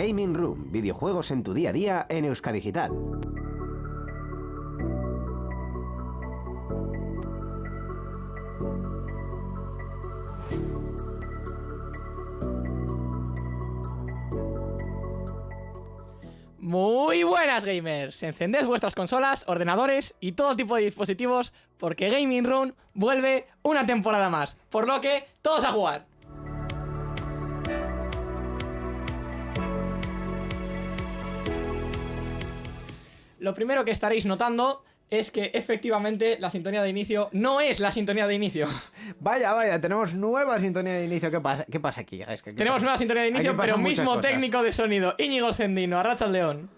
Gaming Room, videojuegos en tu día a día en Euskadigital. Muy buenas gamers, encended vuestras consolas, ordenadores y todo tipo de dispositivos porque Gaming Room vuelve una temporada más, por lo que todos a jugar. Lo primero que estaréis notando es que efectivamente la sintonía de inicio no es la sintonía de inicio. Vaya, vaya, tenemos nueva sintonía de inicio. ¿Qué pasa, ¿Qué pasa aquí? Es que aquí Tenemos pasa- nueva sintonía de inicio, pero mismo cosas. técnico de sonido, Íñigo Sendino, Arrachas León.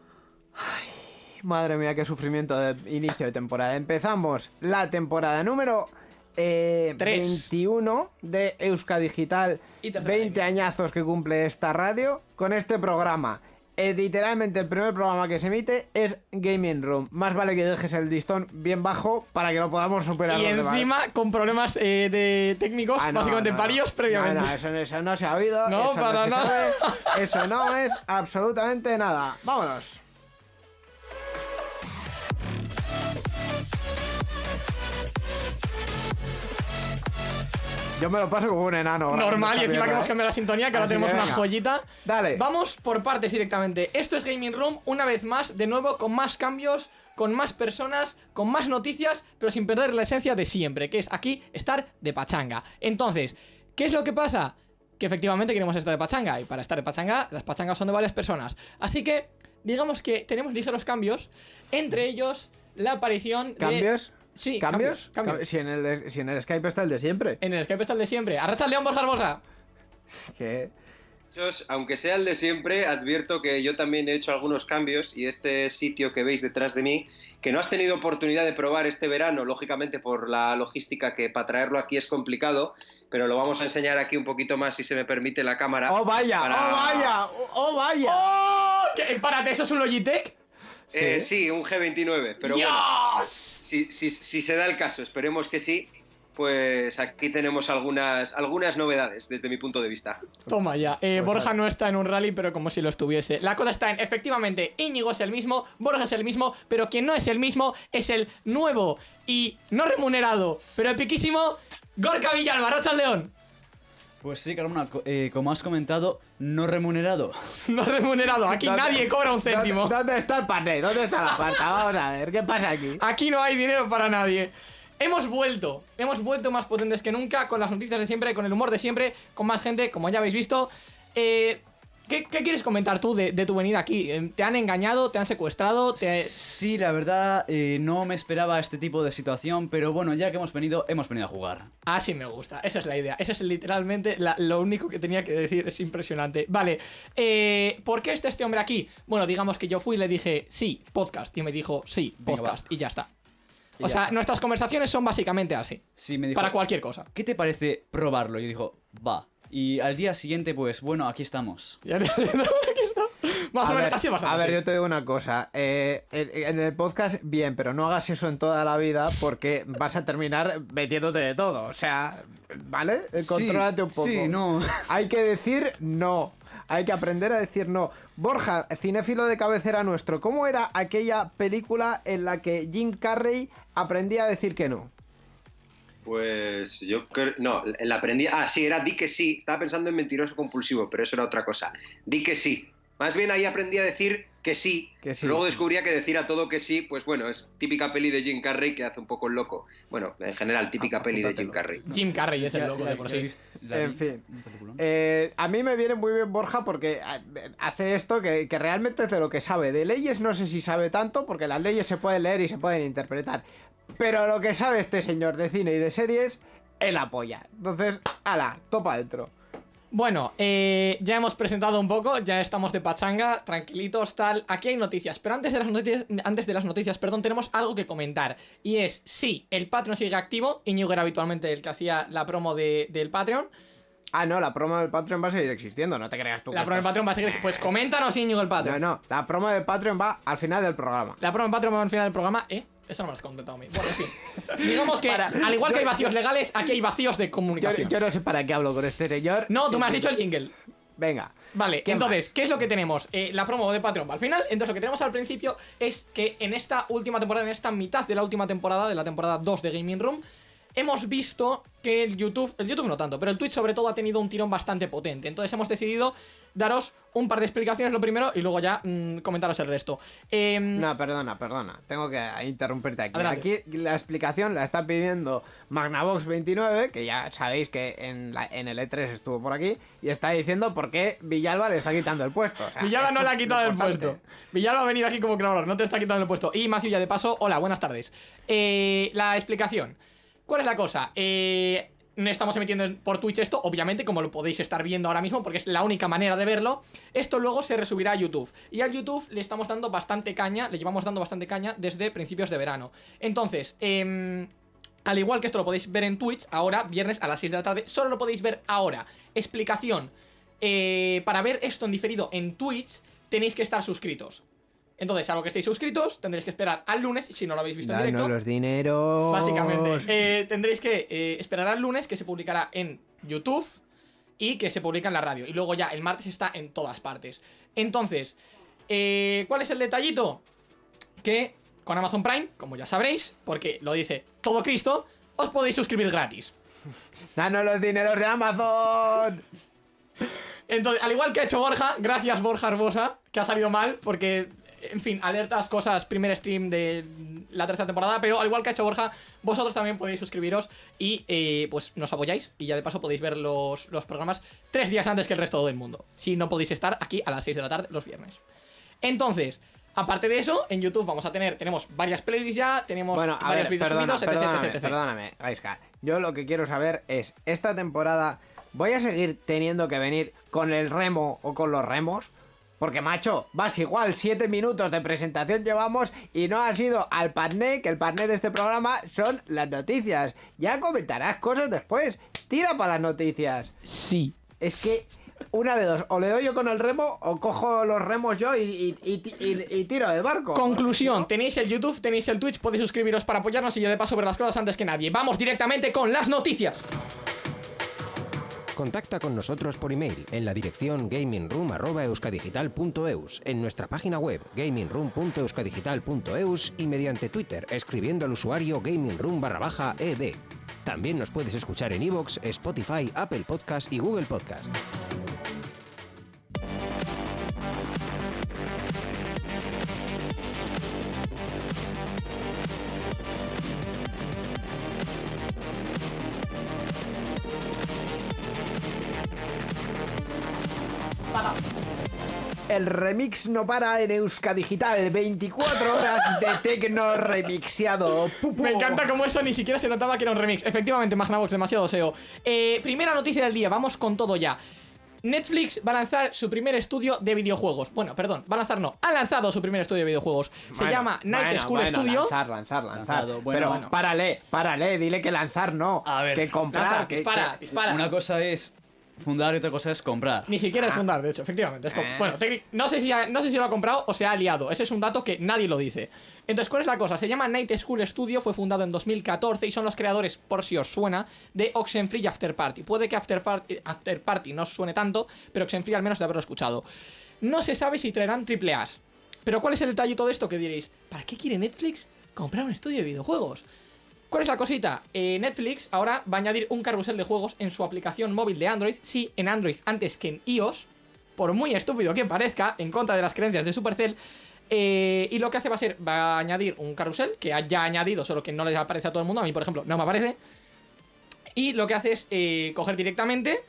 Madre mía, qué sufrimiento de inicio de temporada. Empezamos la temporada número eh, Tres. 21 de Euska Digital. Y tercera 20 añazos que cumple esta radio con este programa. Eh, literalmente el primer programa que se emite es Gaming Room. Más vale que dejes el listón bien bajo para que lo podamos superar Y los demás. encima con problemas eh, de técnicos, Ah, no, básicamente no, no. varios previamente. No, eso, eso no se ha oído. No, eso para nada. sabe, eso no es absolutamente nada. Vámonos. Yo me lo paso como un enano. Normal, y encima que hemos cambiado la sintonía, que ahora tenemos una joyita. Dale. Vamos por partes directamente. Esto es Gaming Room, una vez más, de nuevo, con más cambios, con más personas, con más noticias, pero sin perder la esencia de siempre, que es aquí estar de pachanga. Entonces, ¿qué es lo que pasa? Que efectivamente queremos estar de pachanga, y para estar de pachanga, las pachangas son de varias personas. Así que, digamos que tenemos ligeros cambios, entre ellos la aparición de... ¿Cambios? Sí, ¿Cambios? cambios, cambios. Cam- Si, en el, de- si en el Skype está el de siempre. En el Skype está el de siempre. Arracha León Borja Barbosa. Que... Muchachos, Aunque sea el de siempre, advierto que yo también he hecho algunos cambios y este sitio que veis detrás de mí, que no has tenido oportunidad de probar este verano, lógicamente por la logística que para traerlo aquí es complicado, pero lo vamos a enseñar aquí un poquito más si se me permite la cámara. ¡Oh, vaya! Para- ¡Oh, vaya! ¡Oh, oh, vaya! ¡Oh! ¿Qué? Párate, ¿eso es un Logitech? Eh, sí, un G29, pero bueno, ¡Dios! si, si- si se da el caso, esperemos que sí, pues aquí tenemos algunas, algunas novedades desde mi punto de vista. Toma ya. Eh, Pues Borja no está en un rally, pero como si lo estuviese. La cosa está en, efectivamente, Íñigo es el mismo, Borja es el mismo, pero quien no es el mismo es el nuevo y no remunerado, pero epiquísimo Gorka Villalba, Racha León. Pues sí, Carmona, eh, como has comentado, no remunerado. No remunerado, aquí ¿Dónde- nadie cobra un céntimo. ¿Dónde, dónde está el pané? ¿Dónde está la pasta? Vamos a ver, ¿qué pasa aquí? Aquí no hay dinero para nadie. Hemos vuelto, hemos vuelto más potentes que nunca, con las noticias de siempre, con el humor de siempre, con más gente, como ya habéis visto. Eh, ¿qué, qué quieres comentar tú de, de tu venida aquí? Eh, ¿Te han engañado? ¿Te han secuestrado? ¿Te... Sí, la verdad, eh, no me esperaba este tipo de situación, pero bueno, ya que hemos venido, hemos venido a jugar. Así me gusta, esa es la idea. Eso es literalmente la- lo único que tenía que decir, es impresionante. Vale, eh, ¿por qué está este hombre aquí? Bueno, digamos que yo fui y le dije, sí, podcast, y me dijo, sí, Venga, podcast, y ya está. Y O ya sea, está. nuestras conversaciones son básicamente así, Sí, me dijo, para cualquier cosa. ¿qué te parece probarlo? Y dijo, va. Y al día siguiente, pues bueno, aquí estamos. Ya le- aquí está. Más o A menos, ver, sido bastante a ver, así. yo te digo una cosa. eh, en, en el podcast, bien, pero no hagas eso en toda la vida porque vas a terminar metiéndote de todo. O sea, ¿vale? Eh, Sí, Contrólate un poco. sí, no. Hay que decir no. Hay que aprender a decir no. Borja, cinéfilo de cabecera nuestro, ¿cómo era aquella película en la que Jim Carrey aprendía a decir que no? Pues yo creo. No, la aprendí. Ah, sí, era di que sí. Estaba pensando en mentiroso compulsivo, pero eso era otra cosa. Di que sí. Más bien ahí aprendí a decir que sí. Que sí. Luego descubría que decir a todo que sí, pues bueno, es típica peli de Jim Carrey que hace un poco el loco. Bueno, en general, típica Ah, peli de. Jim Carrey. Jim Carrey es el loco ya- de por sí. En fin. Eh, a mí me viene muy bien Borja porque eh, hace esto que, que realmente es de lo que sabe. De leyes no sé si sabe tanto porque las leyes se pueden leer y se pueden interpretar. Pero lo que sabe este señor de cine y de series, él apoya. Entonces, ala, topa dentro. Bueno, eh, ya hemos presentado un poco, ya estamos de pachanga, tranquilitos, tal. Aquí hay noticias, pero antes de las noticias, antes de las noticias, perdón, tenemos algo que comentar. Y es, sí, el Patreon sigue activo. Íñigo era habitualmente el que hacía la promo de- del Patreon. Ah, no, la promo del Patreon va a seguir existiendo, no te creas tú. La promo del Patreon va a seguir. Pues coméntanos, Íñigo, el No, Patreon. no, la promo del Patreon va al final del programa. La promo del Patreon va al final del programa, ¿eh? Eso no me lo has contentado a mí. Bueno, en fin. Digamos que, al igual que hay vacíos legales, aquí hay vacíos de comunicación. yo no sé para qué hablo con este señor. No, tú Sí, me has sí. dicho el jingle. Venga. Vale, ¿Qué entonces, más? ¿qué es lo que tenemos? Eh, la promo de Patreon al final. Entonces, lo que tenemos al principio es que en esta última temporada, en esta mitad de la última temporada, de la temporada 2 de Gaming Room, hemos visto que el YouTube, el YouTube no tanto, pero el Twitch sobre todo ha tenido un tirón bastante potente. Entonces, hemos decidido daros un par de explicaciones lo primero y luego ya mm, comentaros el resto. Em, No, perdona, perdona. Tengo que interrumpirte aquí. Adelante. Aquí la explicación la está pidiendo Magnavox29, que ya sabéis que en, la- en el E3 estuvo por aquí, y está diciendo por qué Villalba le está quitando el puesto. O sea, Villalba no le ha quitado el puesto. Villalba ha venido aquí como creador, no te está quitando el puesto. Y Matthew ya de paso, hola, buenas tardes. Eh, la explicación. ¿Cuál es la cosa? Eh, no estamos emitiendo en- por Twitch esto, obviamente, como lo podéis estar viendo ahora mismo, porque es la única manera de verlo. Esto luego se resubirá a YouTube. Y al YouTube le estamos dando bastante caña, le llevamos dando bastante caña desde principios de verano. Entonces, em, al igual que esto lo podéis ver en Twitch, ahora, viernes a las 6 de la tarde, solo lo podéis ver ahora. Explicación. eh, para ver esto en diferido en Twitch, tenéis que estar suscritos. Entonces, a lo que estéis suscritos, tendréis que esperar al lunes, si no lo habéis visto en Danos directo. los dineros. Básicamente, eh, tendréis que eh, esperar al lunes, que se publicará en YouTube y que se publica en la radio. Y luego ya el martes está en todas partes. Entonces, eh, ¿cuál es el detallito? Que con Amazon Prime, como ya sabréis, porque lo dice todo Cristo, os podéis suscribir gratis. Danos los dineros de Amazon. Entonces, al igual que ha hecho Borja, gracias Borja Arbosa, que ha salido mal, porque, en fin, alertas, cosas, primer stream de la tercera temporada, pero al igual que ha hecho Borja, vosotros también podéis suscribiros y eh, pues nos apoyáis y ya de paso podéis ver los, los programas tres días antes que el resto del mundo, si no podéis estar aquí a las 6 de la tarde los viernes. Entonces, aparte de eso, en YouTube vamos a tener, tenemos varias playlists ya, tenemos Bueno, a varios ver, vídeos perdona, subidos, etc, perdóname, etc, etc. perdóname, Gaiska. Yo lo que quiero saber es, esta temporada, ¿voy a seguir teniendo que venir con el remo o con los remos? Porque, macho, vas igual, siete minutos de presentación llevamos y no ha sido al partner, que el partner de este programa son las noticias. Ya comentarás cosas después. Tira para las noticias. Sí. Es que una de dos, o le doy yo con el remo o cojo los remos yo y, y- y- y- y tiro del barco. Conclusión, tenéis el YouTube, tenéis el Twitch, podéis suscribiros para apoyarnos y yo de paso ver las cosas antes que nadie. Vamos directamente con las noticias. Contacta con nosotros por email en la dirección gamingroom.euskadigital.eus, en nuestra página web gamingroom.euskadigital.eus y mediante Twitter escribiendo al usuario gamingroom barra baja ed. También nos puedes escuchar en iVoox, Spotify, Apple Podcast y Google Podcast. El remix no para en Euskadigital, 24 horas de tecno remixeado. Pupu. Me encanta cómo eso ni siquiera se notaba que era un remix. Efectivamente, Magnavox, demasiado SEO. Eh, primera noticia del día, vamos con todo ya. Netflix va a lanzar su primer estudio de videojuegos. Bueno, perdón, va a lanzar no, ha lanzado su primer estudio de videojuegos. Se Bueno, llama Night bueno, School bueno, Studio. Lanzar, lanzar, lanzar. Lanzado, bueno, Pero bueno. párale, párale, dile que lanzar no. A ver, que comprar. Lanza, que, dispara, que- dispara. Una cosa es fundar y otra cosa es comprar. Ni siquiera es fundar, de hecho, efectivamente. es como- Ah. bueno, no sé, si ha- no sé si lo ha comprado o se ha aliado. Ese es un dato que nadie lo dice. Entonces, ¿cuál es la cosa? Se llama Night School Studio, fue fundado en 2014 y son los creadores, por si os suena, de Oxenfree y After Party. Puede que After Party, After Party no os suene tanto, pero Oxenfree al menos de haberlo escuchado. No se sabe si traerán triple A's. Pero ¿cuál es el detallito de esto que diréis? ¿Para qué quiere Netflix comprar un estudio de videojuegos? ¿Cuál es la cosita? Eh, Netflix ahora va a añadir un carrusel de juegos en su aplicación móvil de Android, sí, en Android antes que en iOS, por muy estúpido que parezca, en contra de las creencias de Supercell. eh, y lo que hace va a ser, va a añadir un carrusel que haya añadido, solo que no les aparece a todo el mundo. A mí, por ejemplo, no me aparece. Y lo que hace es eh, coger directamente.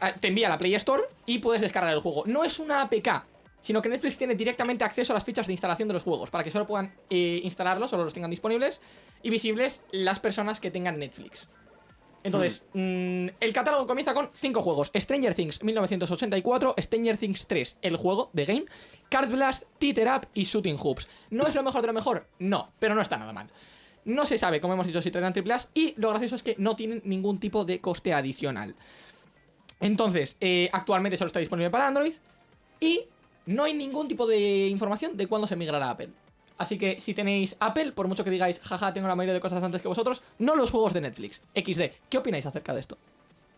ah, te envía a la Play Store y puedes descargar el juego. No es una APK, sino que Netflix tiene directamente acceso a las fichas de instalación de los juegos para que solo puedan eh, instalarlos, solo los tengan disponibles y visibles las personas que tengan Netflix. Entonces, mm, el catálogo comienza con 5 juegos: Stranger Things 1984, Stranger Things 3, el juego de game, Card Blast, Teeter Up y Shooting Hoops. ¿No es lo mejor de lo mejor? No, pero no está nada mal. No se sabe, como hemos dicho, si traerán triple y lo gracioso es que no tienen ningún tipo de coste adicional. Entonces, eh, actualmente solo está disponible para Android y no hay ningún tipo de información de cuándo se migrará a Apple. Así que si tenéis Apple, por mucho que digáis, jaja, tengo la mayoría de cosas antes que vosotros, no los juegos de Netflix. XD, ¿qué opináis acerca de esto?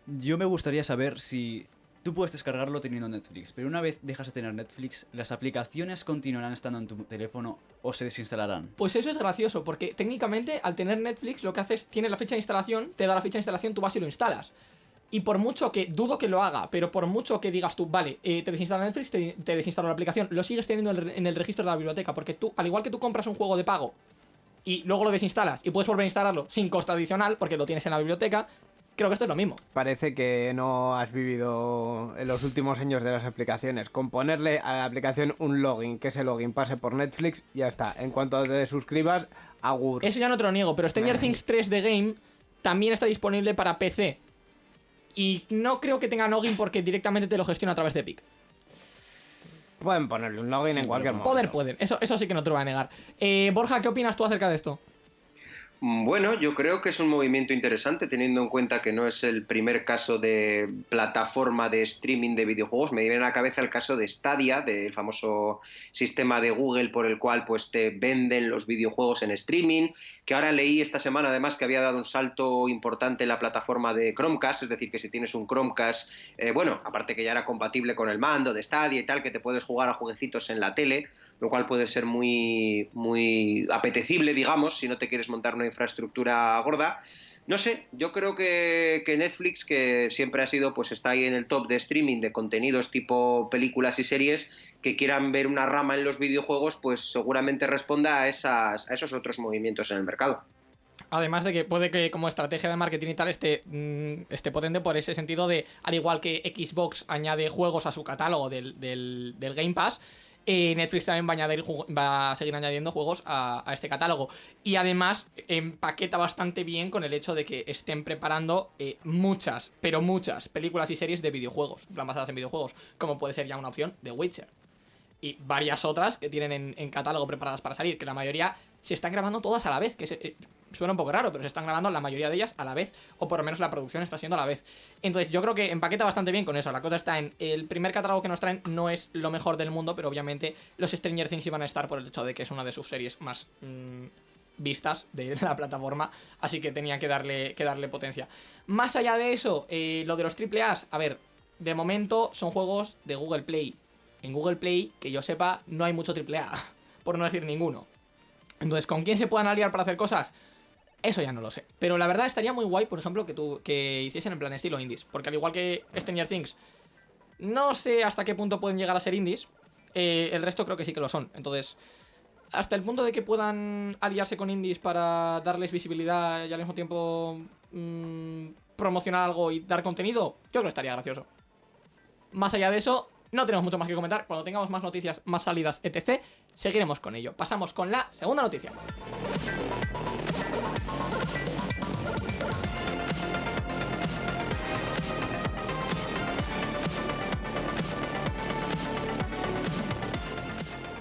Yo me gustaría saber si tú puedes descargarlo teniendo Netflix, pero una vez dejas de tener Netflix, ¿las aplicaciones continuarán estando en tu teléfono o se desinstalarán? Pues eso es gracioso, porque técnicamente al tener Netflix lo que haces, tiene la fecha de instalación, te da la fecha de instalación, tú vas y lo instalas. Y por mucho que, dudo que lo haga, pero por mucho que digas tú, vale, eh, te desinstala Netflix, te, te desinstalo la aplicación, lo sigues teniendo en el, registro de la biblioteca, porque tú, al igual que tú compras un juego de pago y luego lo desinstalas y puedes volver a instalarlo sin costo adicional, porque lo tienes en la biblioteca, creo que esto es lo mismo. Parece que no has vivido en los últimos años de las aplicaciones. Con ponerle a la aplicación un login, que ese login pase por Netflix, ya está. En cuanto te suscribas, agur. Eso ya no te lo niego, pero Stranger Things 3 de Game también está disponible para PC. Y no creo que tenga login porque directamente te lo gestiona a través de Epic. Pueden ponerle un login Sí, en cualquier momento. Poder pueden, eso, eso sí que no te lo voy a negar. Eh, Borja, ¿qué opinas tú acerca de esto? Mm, Bueno, yo creo que es un movimiento interesante teniendo en cuenta que no es el primer caso de plataforma de streaming de videojuegos. Me viene a la cabeza el caso de Stadia, del famoso sistema de Google por el cual pues te venden los videojuegos en streaming, que ahora leí esta semana además que había dado un salto importante en la plataforma de Chromecast, es decir, que si tienes un Chromecast, eh, bueno, aparte que ya era compatible con el mando de Stadia y tal, que te puedes jugar a jueguecitos en la tele, lo cual puede ser muy, muy apetecible, digamos, si no te quieres montar una infraestructura gorda. No sé, yo creo que, que Netflix, que siempre ha sido, pues está ahí en el top de streaming de contenidos tipo películas y series, que quieran ver una rama en los videojuegos, pues seguramente responda a, esas, a esos otros movimientos en el mercado. Además de que puede que como estrategia de marketing y tal esté, mm, esté potente por ese sentido de, al igual que Xbox añade juegos a su catálogo del, del- del Game Pass, Netflix también va a, añadir va a seguir añadiendo juegos a, este catálogo. Y además empaqueta bastante bien con el hecho de que estén preparando eh, muchas, pero muchas películas y series de videojuegos, plan basadas en videojuegos, como puede ser ya una opción de Witcher y varias otras que tienen en, catálogo preparadas para salir, que la mayoría se están grabando todas a la vez, que eh, suena un poco raro, pero se están grabando la mayoría de ellas a la vez, o por lo menos la producción está siendo a la vez. Entonces yo creo que empaqueta bastante bien con eso, la cosa está en el primer catálogo que nos traen no es lo mejor del mundo, pero obviamente los Stranger Things iban a estar por el hecho de que es una de sus series más... mm, vistas de la plataforma, así que tenían que darle, que darle potencia. Más allá de eso, eh, lo de los AAA, a ver, de momento son juegos de Google Play. En Google Play, que yo sepa, no hay mucho AAA, por no decir ninguno. Entonces, ¿con quién se puedan aliar para hacer cosas? Eso ya no lo sé. Pero la verdad estaría muy guay, por ejemplo, que, tú, que hiciesen en plan estilo indies. Porque al igual que Stranger Things, no sé hasta qué punto pueden llegar a ser indies. eh, el resto creo que sí que lo son. Entonces, hasta el punto de que puedan aliarse con indies para darles visibilidad y al mismo tiempo mm, promocionar algo y dar contenido, yo creo que estaría gracioso. Más allá de eso, no tenemos mucho más que comentar. Cuando tengamos más noticias, más salidas, etc., seguiremos con ello. Pasamos con la segunda noticia.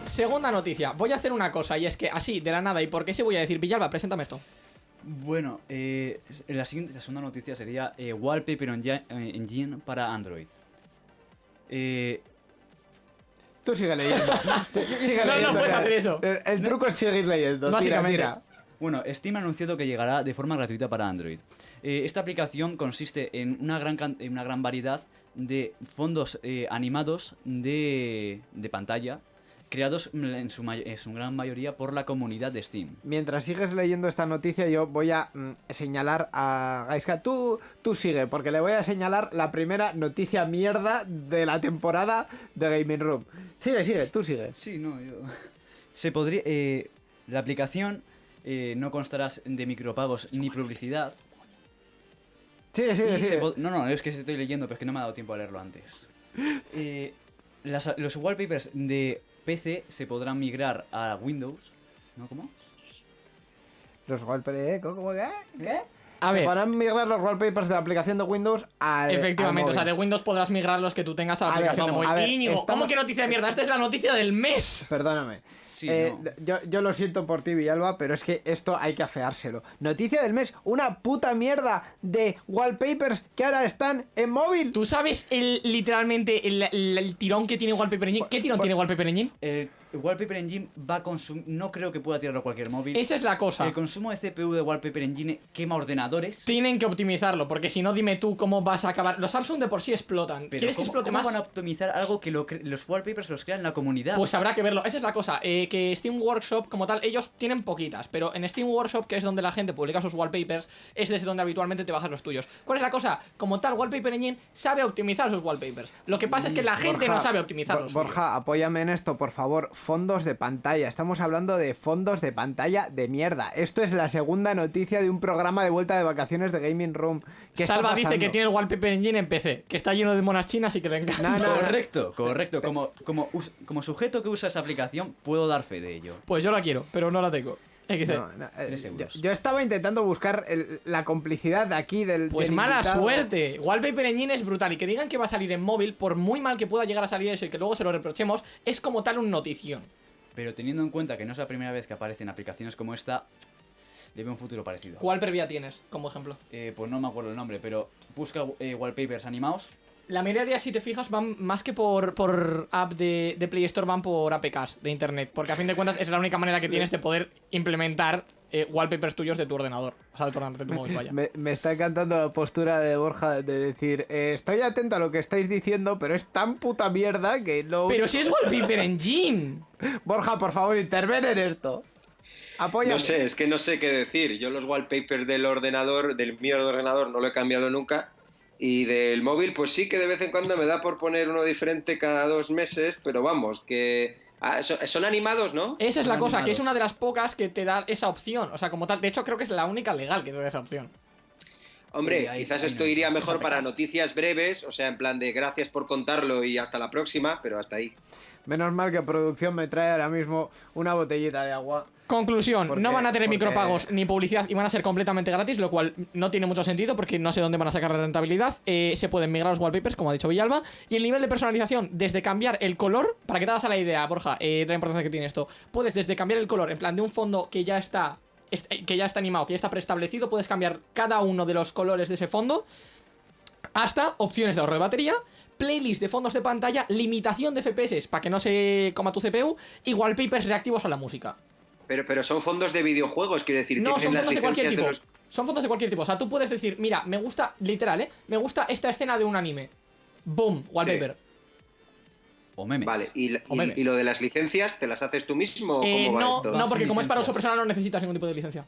Segunda noticia. Voy a hacer una cosa y es que así, de la nada, ¿y por qué se voy a decir? Villalba, preséntame esto. Bueno, eh, la siguiente, la segunda noticia sería eh, Wallpaper Engi- eh, Engine para Android. Eh, Tú sigue leyendo. Sigue No, no puedes hacer eso. El, el truco es seguir leyendo. Tira, Básicamente. tira. Bueno, Steam ha anunciado que llegará de forma gratuita para Android. Eh, esta aplicación consiste en una gran, en una gran variedad de fondos eh, animados de, de pantalla, creados en su, may- en su gran mayoría por la comunidad de Steam. Mientras sigues leyendo esta noticia, yo voy a mm, señalar a Gaiska. Tú, tú sigue, porque le voy a señalar la primera noticia mierda de la temporada de Gaming Room. Sigue, sigue, tú sigue. Sí, no, yo... Se podría... eh, la aplicación eh, no constará de micropagos ni publicidad. Sigue, Y sigue, se no, no, es que estoy leyendo, pero es que no me ha dado tiempo a leerlo antes. Eh, las- los wallpapers de PC se podrán migrar a Windows. ¿No? ¿Cómo? Los wallpapers, ¿eh? ¿Cómo qué? ¿Qué? A ver, podrán migrar los wallpapers de la aplicación de Windows al. efectivamente, al o sea, de. Windows podrás migrar los que tú tengas a la A ver, aplicación vamos, de a móvil. ver, Íñigo, estamos- ¿cómo que noticia de mierda? Esta es la noticia del mes. Perdóname. Sí, Eh, no. yo, yo lo siento por ti, Villalba, pero es que esto hay que afeárselo. Noticia del mes, una puta mierda de wallpapers que ahora están en móvil. ¿Tú sabes el, literalmente el, el- el tirón que tiene Wallpaper Engine? ¿Qué tirón Bu- tiene Wallpaper Engine? El Wallpaper Engine va a consumir... No creo que pueda tirarlo a cualquier móvil. Esa es la cosa. El consumo de CPU de Wallpaper Engine quema ordenadores. Tienen que optimizarlo, porque si no, dime tú cómo vas a acabar. Los Samsung de por sí explotan. Pero ¿Quieres que ¿cómo, explote cómo más? van a optimizar algo que lo cre- los wallpapers los crean la comunidad? Pues habrá que verlo. Esa es la cosa. eh, que Steam Workshop, como tal, ellos tienen poquitas. Pero en Steam Workshop, que es donde la gente publica sus wallpapers, es desde donde habitualmente te bajas los tuyos. ¿Cuál es la cosa? Como tal, Wallpaper Engine sabe optimizar sus wallpapers. Lo que pasa es que la gente Borja, no sabe optimizar Bo- los suyos. Borja, apóyame en esto, por favor. Fondos de pantalla. Estamos hablando de fondos de pantalla de mierda. Esto es la segunda noticia de un programa de vuelta de vacaciones de Gaming Room. ¿Qué está Salva dice que tiene el Wallpaper Engine en PC, que está lleno de monas chinas y que le encanta. No, no, no. Correcto, correcto. Como, como, como sujeto que usa esa aplicación, puedo dar fe de ello. Pues yo la quiero, pero no la tengo. No, no, eh, Tres yo, yo estaba intentando buscar el- la complicidad de aquí del. Pues del mala invitado. suerte. Wallpaper Engine es brutal. Y que digan que va a salir en móvil, por muy mal que pueda llegar a salir eso y que luego se lo reprochemos, es como tal un notición. Pero teniendo en cuenta que no es la primera vez que aparecen aplicaciones como esta, veo un futuro parecido. ¿Cuál previa tienes como ejemplo? Eh, pues no me acuerdo el nombre, pero busca eh, wallpapers animados. La mayoría de días, si te fijas, van más que por, por app de, de Play Store, van por APKs de internet. Porque a fin de cuentas es la única manera que tienes de poder implementar eh, wallpapers tuyos de tu ordenador. O sea, de tu ordenador, de tu móvil, vaya. Me, me está encantando la postura de Borja de decir: eh, Estoy atento a lo que estáis diciendo, pero es tan puta mierda que no. Pero si es Wallpaper Engine. Borja, por favor, interven en esto. Apóyame. No sé, es que no sé qué decir. Yo los wallpapers del ordenador, del mío ordenador, no lo he cambiado nunca. Y del móvil, pues sí que de vez en cuando me da por poner uno diferente cada dos meses, pero vamos, que... ah, so- son animados, ¿no? Esa es la Son cosa, que es una de las pocas que te da esa opción. O sea, como tal. De hecho, creo que es la única legal que te da esa opción. Hombre, ahí quizás ahí esto iría mejor para noticias breves, o sea, en plan de gracias por contarlo y hasta la próxima, pero hasta ahí. Menos mal que producción me trae ahora mismo una botellita de agua. Conclusión, Porque- no van a tener porque- micropagos ni publicidad y van a ser completamente gratis, lo cual no tiene mucho sentido porque no sé dónde van a sacar la rentabilidad. Eh, se pueden migrar los wallpapers, como ha dicho Villalba, y el nivel de personalización, desde cambiar el color, para que te hagas a la idea, Borja, eh, de la importancia que tiene esto, puedes desde cambiar el color, en plan de un fondo que ya está, est- que ya está animado, que ya está preestablecido, puedes cambiar cada uno de los colores de ese fondo, hasta opciones de ahorro de batería, playlist de fondos de pantalla, limitación de FPS para que no se coma tu CPU y wallpapers reactivos a la música. Pero, pero son fondos de videojuegos, quiero decir, No, son fondos de cualquier tipo. de los- Son fondos de cualquier tipo. O sea, tú puedes decir, mira, me gusta, literal, ¿eh? Me gusta esta escena de un anime. Boom, wallpaper. O memes. Vale, y, O y- memes. y lo de las licencias, ¿te las haces tú mismo o Eh, cómo va no, esto? no, porque como es para uso personal no necesitas ningún tipo de licencia.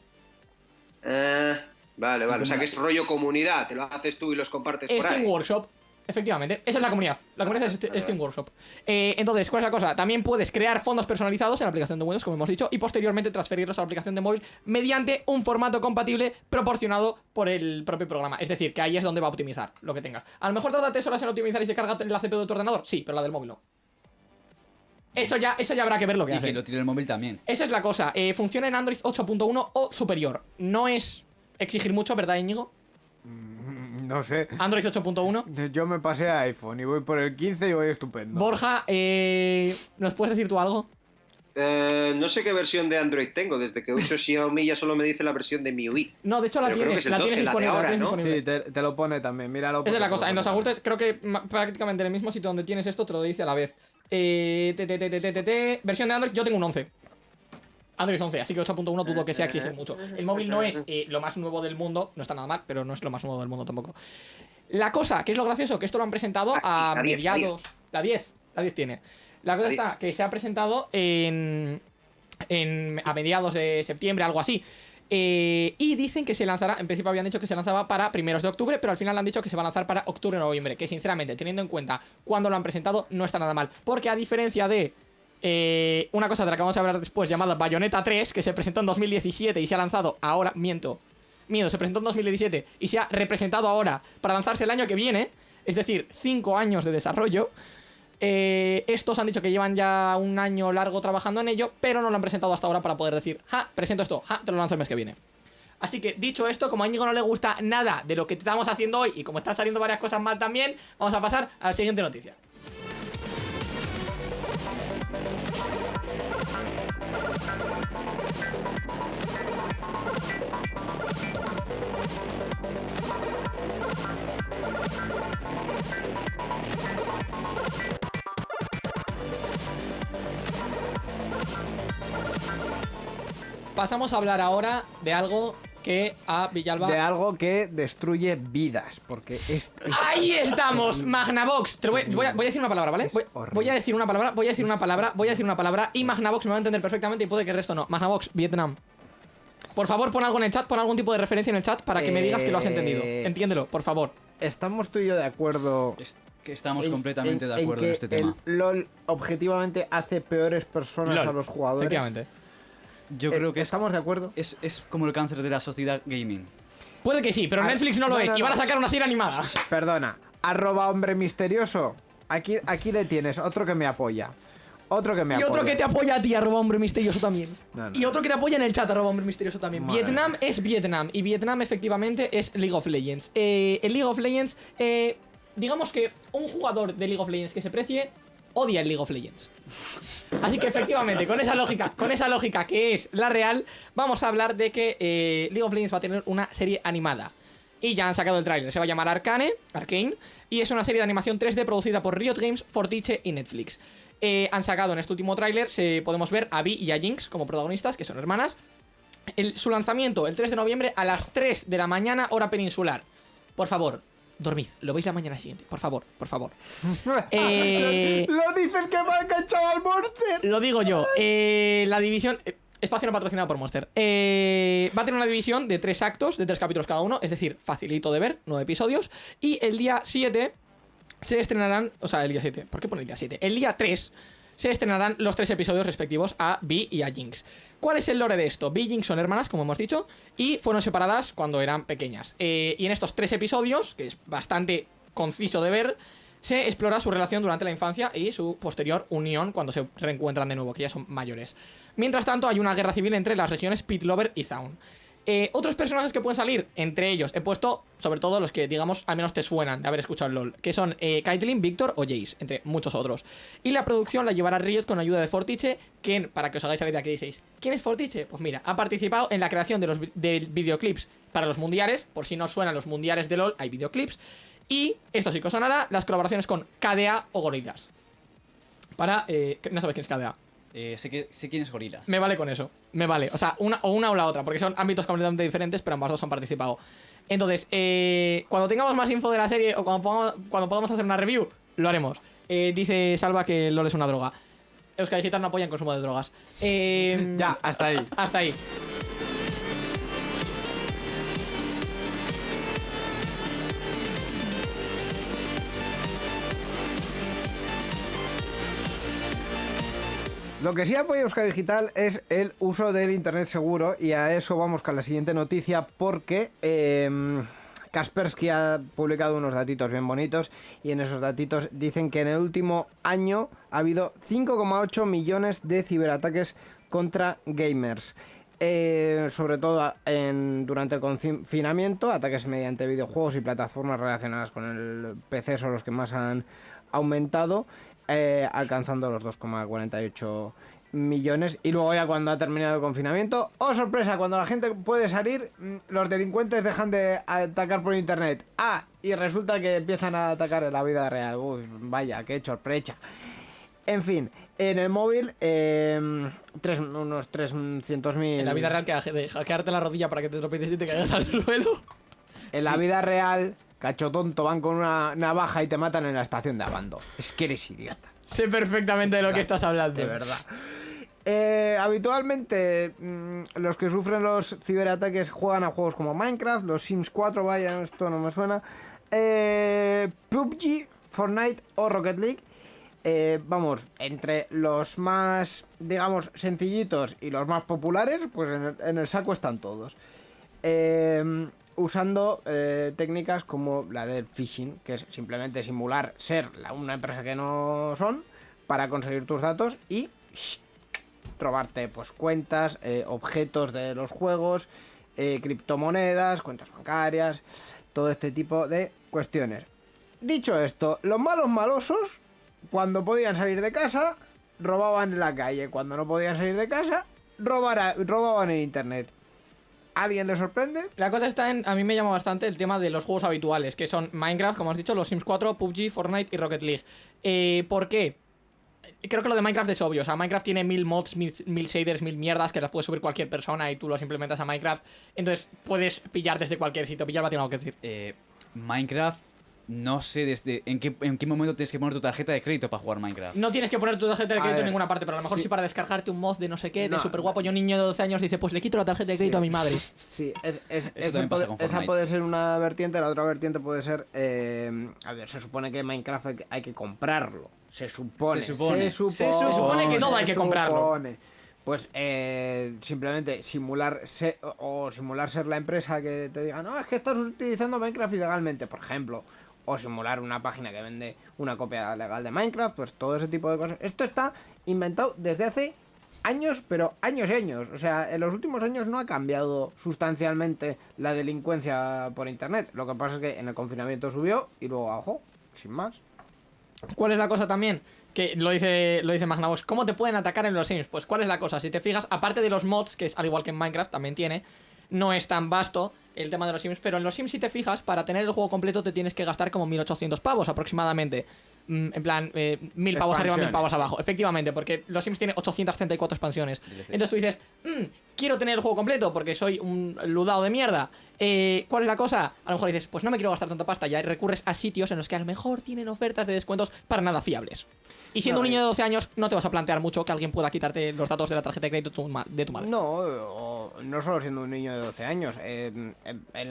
Ah, vale, vale, o sea que es rollo comunidad, te lo haces tú y los compartes por Steam ahí. Workshop. Efectivamente, esa es la comunidad. La comunidad es Steam vale. Workshop. Eh, entonces, ¿cuál es la cosa? También puedes crear fondos personalizados en la aplicación de Windows, como hemos dicho, y posteriormente transferirlos a la aplicación de móvil mediante un formato compatible proporcionado por el propio programa. Es decir, que ahí es donde va a optimizar lo que tengas. A lo mejor tarda tres horas en optimizar y se carga la CPU de tu ordenador. Sí, pero la del móvil no. Eso ya, eso ya habrá que ver lo que Y hace. que lo tire el móvil también. Esa es la cosa. eh, funciona en Android 8.1 o superior. No es exigir mucho, ¿verdad, Íñigo? Mm, No sé. Android 8.1. Yo me pasé a iPhone y voy por el 15 y voy estupendo. Borja, eh, ¿nos puedes decir tú algo? Eh, no sé qué versión de Android tengo, desde que uso Xiaomi ya solo me dice la versión de MIUI. No, de hecho la Pero tienes, es la 12, tienes la de disponible. la ahora, tienes ¿no? disponible. Sí, te, te lo pone también, míralo. Esa es la cosa. En los ajustes creo que prácticamente en el mismo sitio donde tienes esto te lo dice a la vez. Eh. Versión de Android, yo tengo un 11. Android 11, así que 8.1 dudo que sea exigir mucho. El móvil no es eh, lo más nuevo del mundo, no está nada mal, pero no es lo más nuevo del mundo tampoco. La cosa, que es lo gracioso, que esto lo han presentado Ah, a sí, la 10, la mediados. La 10, la 10 tiene. La cosa La 10. está que se ha presentado en, en a mediados de septiembre, algo así. Eh, y dicen que se lanzará, en principio habían dicho que se lanzaba para primeros de octubre, pero al final han dicho que se va a lanzar para octubre o noviembre, que sinceramente, teniendo en cuenta cuándo lo han presentado, no está nada mal. Porque a diferencia de eh, una cosa de la que vamos a hablar después, llamada Bayonetta 3, que se presentó en 2017 y se ha lanzado ahora, miento, miento, se presentó en 2017 y se ha representado ahora para lanzarse el año que viene, es decir, 5 años de desarrollo. Eh, estos han dicho que llevan ya un año largo trabajando en ello, pero no lo han presentado hasta ahora para poder decir, ja, presento esto, ja, te lo lanzo el mes que viene. Así que, dicho esto, como a Íñigo no le gusta nada de lo que estamos haciendo hoy y como están saliendo varias cosas mal también, vamos a pasar a la siguiente noticia. Pasamos a hablar ahora de algo que a Villalba. De algo que destruye vidas. Porque es. es- Ahí estamos, Magnavox. Te lo voy, voy a, voy a decir una palabra, ¿vale? Voy, a decir una palabra, voy a decir una palabra, voy a decir una palabra y Magnavox me va a entender perfectamente y puede que el resto no. Magnavox, Vietnam. Por favor, pon algo en el chat, pon algún tipo de referencia en el chat para que me digas que lo has entendido. Eh, Entiéndelo, por favor. Estamos tú y yo de acuerdo. Es que estamos en- completamente en- de acuerdo en, que este tema. El LOL objetivamente hace peores personas LOL, a los jugadores. Efectivamente. Yo Eh, creo que es, estamos de acuerdo. es, es como el cáncer de la sociedad gaming. Puede que sí, pero Netflix no lo no, es no, y van a sacar una serie animada. Perdona, arroba hombre misterioso. Aquí, aquí le tienes, otro que me apoya. Otro que me Y apoya. otro que te apoya a ti, arroba hombre misterioso también. No, no. Y otro que te apoya en el chat, arroba hombre misterioso también. Madre Vietnam es Vietnam. Y Vietnam efectivamente es League of Legends. Eh, el League of Legends, eh, digamos que un jugador de League of Legends que se precie, odia el League of Legends. Así que efectivamente, con esa lógica, con esa lógica que es la real, vamos a hablar de que eh, League of Legends va a tener una serie animada. Y ya han sacado el tráiler, se va a llamar Arcane, Arcane, y es una serie de animación 3D producida por Riot Games, Fortiche y Netflix. Eh, han sacado en este último tráiler, podemos ver a Vi y a Jinx como protagonistas, que son hermanas. El- su lanzamiento el 3 de noviembre a las 3 de la mañana, hora peninsular. Por favor, dormid, lo veis la mañana siguiente, por favor, por favor. Eh, Lo dicen que va a enganchado al Monster. lo digo yo. eh, la división. eh, Espacio no patrocinado por Monster. Eh, va a tener una división de tres actos, de tres capítulos cada uno, es decir, facilito de ver, nueve episodios. Y el día 7 se estrenarán. O sea, el día 7. ¿Por qué pone el día 7? El día 3 se estrenarán los tres episodios respectivos a Vi y a Jinx. ¿Cuál es el lore de esto? Vi y Jinx son hermanas, como hemos dicho, y fueron separadas cuando eran pequeñas. Eh, y en estos tres episodios, que es bastante conciso de ver, se explora su relación durante la infancia y su posterior unión cuando se reencuentran de nuevo, que ya son mayores. Mientras tanto, hay una guerra civil entre las regiones Pitlover y Zaun. Eh, otros personajes que pueden salir, entre ellos, he puesto sobre todo los que, digamos, al menos te suenan de haber escuchado el LOL, que son eh, Caitlyn, Victor o Jace, entre muchos otros. Y la producción la llevará Riot con ayuda de Fortiche, quien, para que os hagáis la idea que diceis, ¿quién es Fortiche? Pues mira, ha participado en la creación de los de videoclips para los mundiales, por si no suenan los mundiales de LOL, hay videoclips. Y, esto sí que os sonará, las colaboraciones con KDA o Gorillaz. Para, eh, no sabes quién es KDA. Eh, sé, que, sé quién es Gorilas. Me vale con eso. Me vale. O sea, una o una o la otra, porque son ámbitos completamente diferentes, pero ambas dos han participado. Entonces, eh, cuando tengamos más info de la serie o cuando podamos, cuando podamos hacer una review, lo haremos. Eh, dice Salva que LOL es una droga. Euskadi no apoya el consumo de drogas. Eh, Ya, hasta ahí. Hasta ahí. Lo que sí apoya Euskadi Digital es el uso del Internet seguro y a eso vamos con la siguiente noticia porque em, Kaspersky ha publicado unos datitos bien bonitos y en esos datitos dicen que en el último año ha habido 5,8 millones de ciberataques contra gamers. Eh, sobre todo durante el confinamiento, ataques mediante videojuegos y plataformas relacionadas con el PC son los que más han aumentado, eh, alcanzando los 2,48 millones. Y luego ya cuando ha terminado el confinamiento, ¡oh sorpresa! Cuando la gente puede salir, mm, los delincuentes dejan de atacar por internet. Ah, y resulta que empiezan a atacar en la vida real. Uy, vaya, qué sorpresa. En fin, en el móvil, eh, tres, unos 300.000... En la vida real, que hackearte la rodilla para que te tropieces y te caigas al suelo. En la vida real, cacho tonto, van con una navaja y te matan en la estación de Abando. Es que eres idiota, Sé perfectamente de lo que estás hablando. de verdad. Eh, habitualmente mm, los que sufren los ciberataques juegan a juegos como Minecraft, los Sims 4, vaya, esto no me suena. Eh, PUBG, Fortnite o Rocket League. Eh, vamos, entre los más, digamos, sencillitos y los más populares, pues en el, en el saco están todos. Usando eh, técnicas como la del phishing, que es simplemente simular ser una empresa que no son para conseguir tus datos y robarte pues cuentas, eh, objetos de los juegos, eh, criptomonedas, cuentas bancarias, todo este tipo de cuestiones. Dicho esto, los malos malosos, cuando podían salir de casa, robaban en la calle. Cuando no podían salir de casa, robaban en internet. ¿Alguien le sorprende? La cosa está en. A mí me llama bastante el tema de los juegos habituales, que son Minecraft, como has dicho, los Sims 4, PUBG, Fortnite y Rocket League. Eh, ¿Por qué? creo que lo de Minecraft es obvio. O sea, Minecraft tiene mil mods, mil, mil shaders, mil mierdas que las puede subir cualquier persona y tú los implementas a Minecraft. Entonces puedes pillar desde cualquier sitio. Pillar va a tener algo que decir. Eh, Minecraft, no sé desde en qué, en qué momento tienes que poner tu tarjeta de crédito para jugar Minecraft. No tienes que poner tu tarjeta de crédito en ninguna parte, pero a lo mejor sí. sí, para descargarte un mod de no sé qué, de No, súper guapo. Y un niño de 12 años dice, pues le quito la tarjeta de crédito Sí. a mi madre. Sí, es, es- Eso esa, puede, con esa Fortnite. puede ser una vertiente, la otra vertiente puede ser... eh, a ver, se supone que Minecraft hay que, hay que comprarlo. Se supone. Se supone. Se supone, Se supone que todo hay que comprarlo. supone. Pues eh, simplemente simular se- o, o simular ser la empresa que te diga, no, es que estás utilizando Minecraft ilegalmente, por ejemplo. O simular una página que vende una copia legal de Minecraft, pues todo ese tipo de cosas. Esto está inventado desde hace años, pero años y años. O sea, en los últimos años no ha cambiado sustancialmente la delincuencia por internet. Lo que pasa es que en el confinamiento subió y luego bajó, sin más. ¿Cuál es la cosa también? Que lo dice, lo dice Magnavox. ¿Cómo te pueden atacar en los Sims? Pues ¿cuál es la cosa? Si te fijas, aparte de los mods, que es al igual que en Minecraft también tiene, no es tan vasto el tema de los Sims, pero en los Sims si te fijas, para tener el juego completo te tienes que gastar como 1800 pavos aproximadamente. Mm, En plan, eh, mil pavos arriba, mil Expansiones, pavos sí. abajo. Efectivamente, porque los Sims tiene 834 expansiones. Entonces tú dices, "Mm, quiero tener el juego completo porque soy un ludado de mierda. Eh, ¿Cuál es la cosa? A lo mejor dices, pues no me quiero gastar tanta pasta. Ya recurres a sitios en los que a lo mejor tienen ofertas de descuentos para nada fiables. Y siendo No, un niño de 12 años, no te vas a plantear mucho que alguien pueda quitarte los datos de la tarjeta de crédito de tu ma- de tu madre. No, no solo siendo un niño de 12 años. En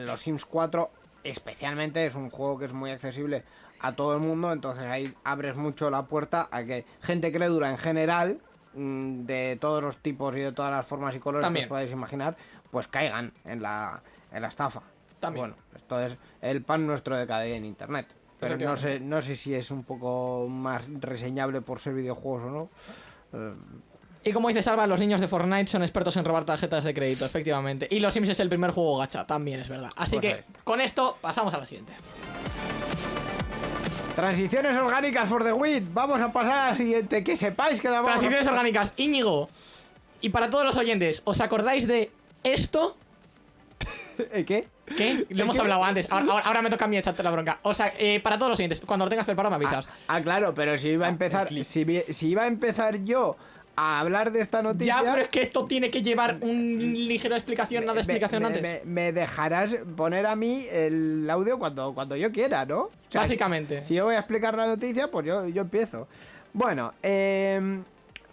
los Sims 4, especialmente, es un juego que es muy accesible a todo el mundo. Entonces ahí abres mucho la puerta a que gente crédula en general, mm, de todos los tipos y de todas las formas y colores También. que os podáis imaginar, pues caigan en la, en la estafa. También. Bueno, esto es el pan nuestro de cada día en internet. Pero no sé, no sé si es un poco más reseñable por ser videojuegos o no. Eh, Y como dice Salva, los niños de Fortnite son expertos en robar tarjetas de crédito, efectivamente. Y los Sims es el primer juego gacha, también es verdad. Así Pues que con esto pasamos a la siguiente. Transiciones orgánicas for the win. Vamos a pasar a la siguiente. Que sepáis que la vamos a- Transiciones orgánicas, Íñigo. Y para todos los oyentes, ¿os acordáis de esto? ¿Eh, ¿Qué? ¿Qué? Lo hemos hablado antes. Ahora, ahora- ahora me toca a mí echarte la bronca. O sea, eh, para todos los oyentes, cuando lo tengas preparado me avisas. Ah, claro, pero si iba a empezar, si, iba a empezar yo a hablar de esta noticia, ya, pero es que esto tiene que llevar un ligero explicación, nada de explicación me, antes. me- me dejarás poner a mí el audio cuando, cuando yo quiera, ¿no? O sea, Básicamente. Si yo voy a explicar la noticia, pues yo, yo empiezo. Bueno, eh,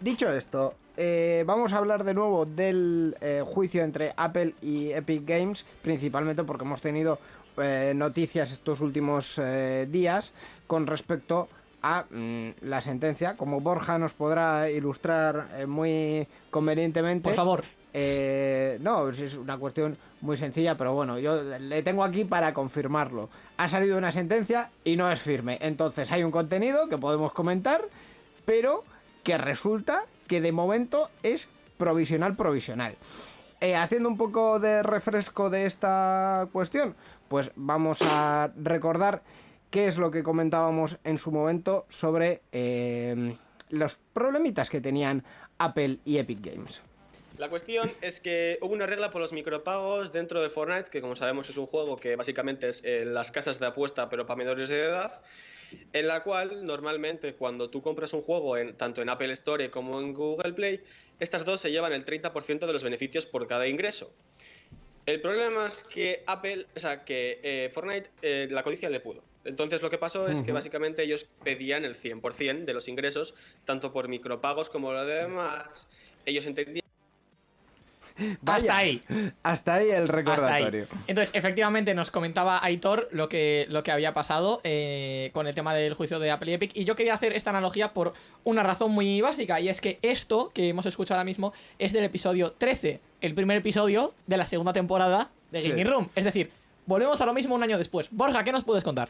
dicho esto, eh, vamos a hablar de nuevo del eh, juicio entre Apple y Epic Games, principalmente porque hemos tenido eh, noticias estos últimos días con respecto a mm, la sentencia. Como Borja nos podrá ilustrar muy convenientemente. Por favor. Eh, no, es una cuestión muy sencilla, pero bueno, yo le tengo aquí para confirmarlo. Ha salido una sentencia y no es firme. Entonces hay un contenido que podemos comentar, pero que resulta que de momento es provisional provisional. Eh, haciendo un poco de refresco de esta cuestión, pues vamos a recordar qué es lo que comentábamos en su momento sobre eh, los problemitas que tenían Apple y Epic Games. La cuestión es que hubo una regla por los micropagos dentro de Fortnite, que como sabemos es un juego que básicamente es eh, las casas de apuesta pero para menores de edad, en la cual normalmente cuando tú compras un juego en, tanto en Apple Store como en Google Play, estas dos se llevan el 30% de los beneficios por cada ingreso. El problema es que Apple, o sea, que eh, Fortnite eh, la codicia le pudo. Entonces lo que pasó es que básicamente ellos pedían el 100% de los ingresos, tanto por micropagos como lo demás. Ellos entendían Vaya, Hasta ahí. Hasta ahí el ahí. recordatorio. Entonces, efectivamente, nos comentaba Aitor lo que, lo que había pasado eh, con el tema del juicio de Apple y Epic. Y yo quería hacer esta analogía por una razón muy básica. Y es que esto que hemos escuchado ahora mismo es del episodio 13, el primer episodio de la segunda temporada de Sí. Gaming Room. Es decir, volvemos a lo mismo un año después. Borja, ¿qué nos puedes contar?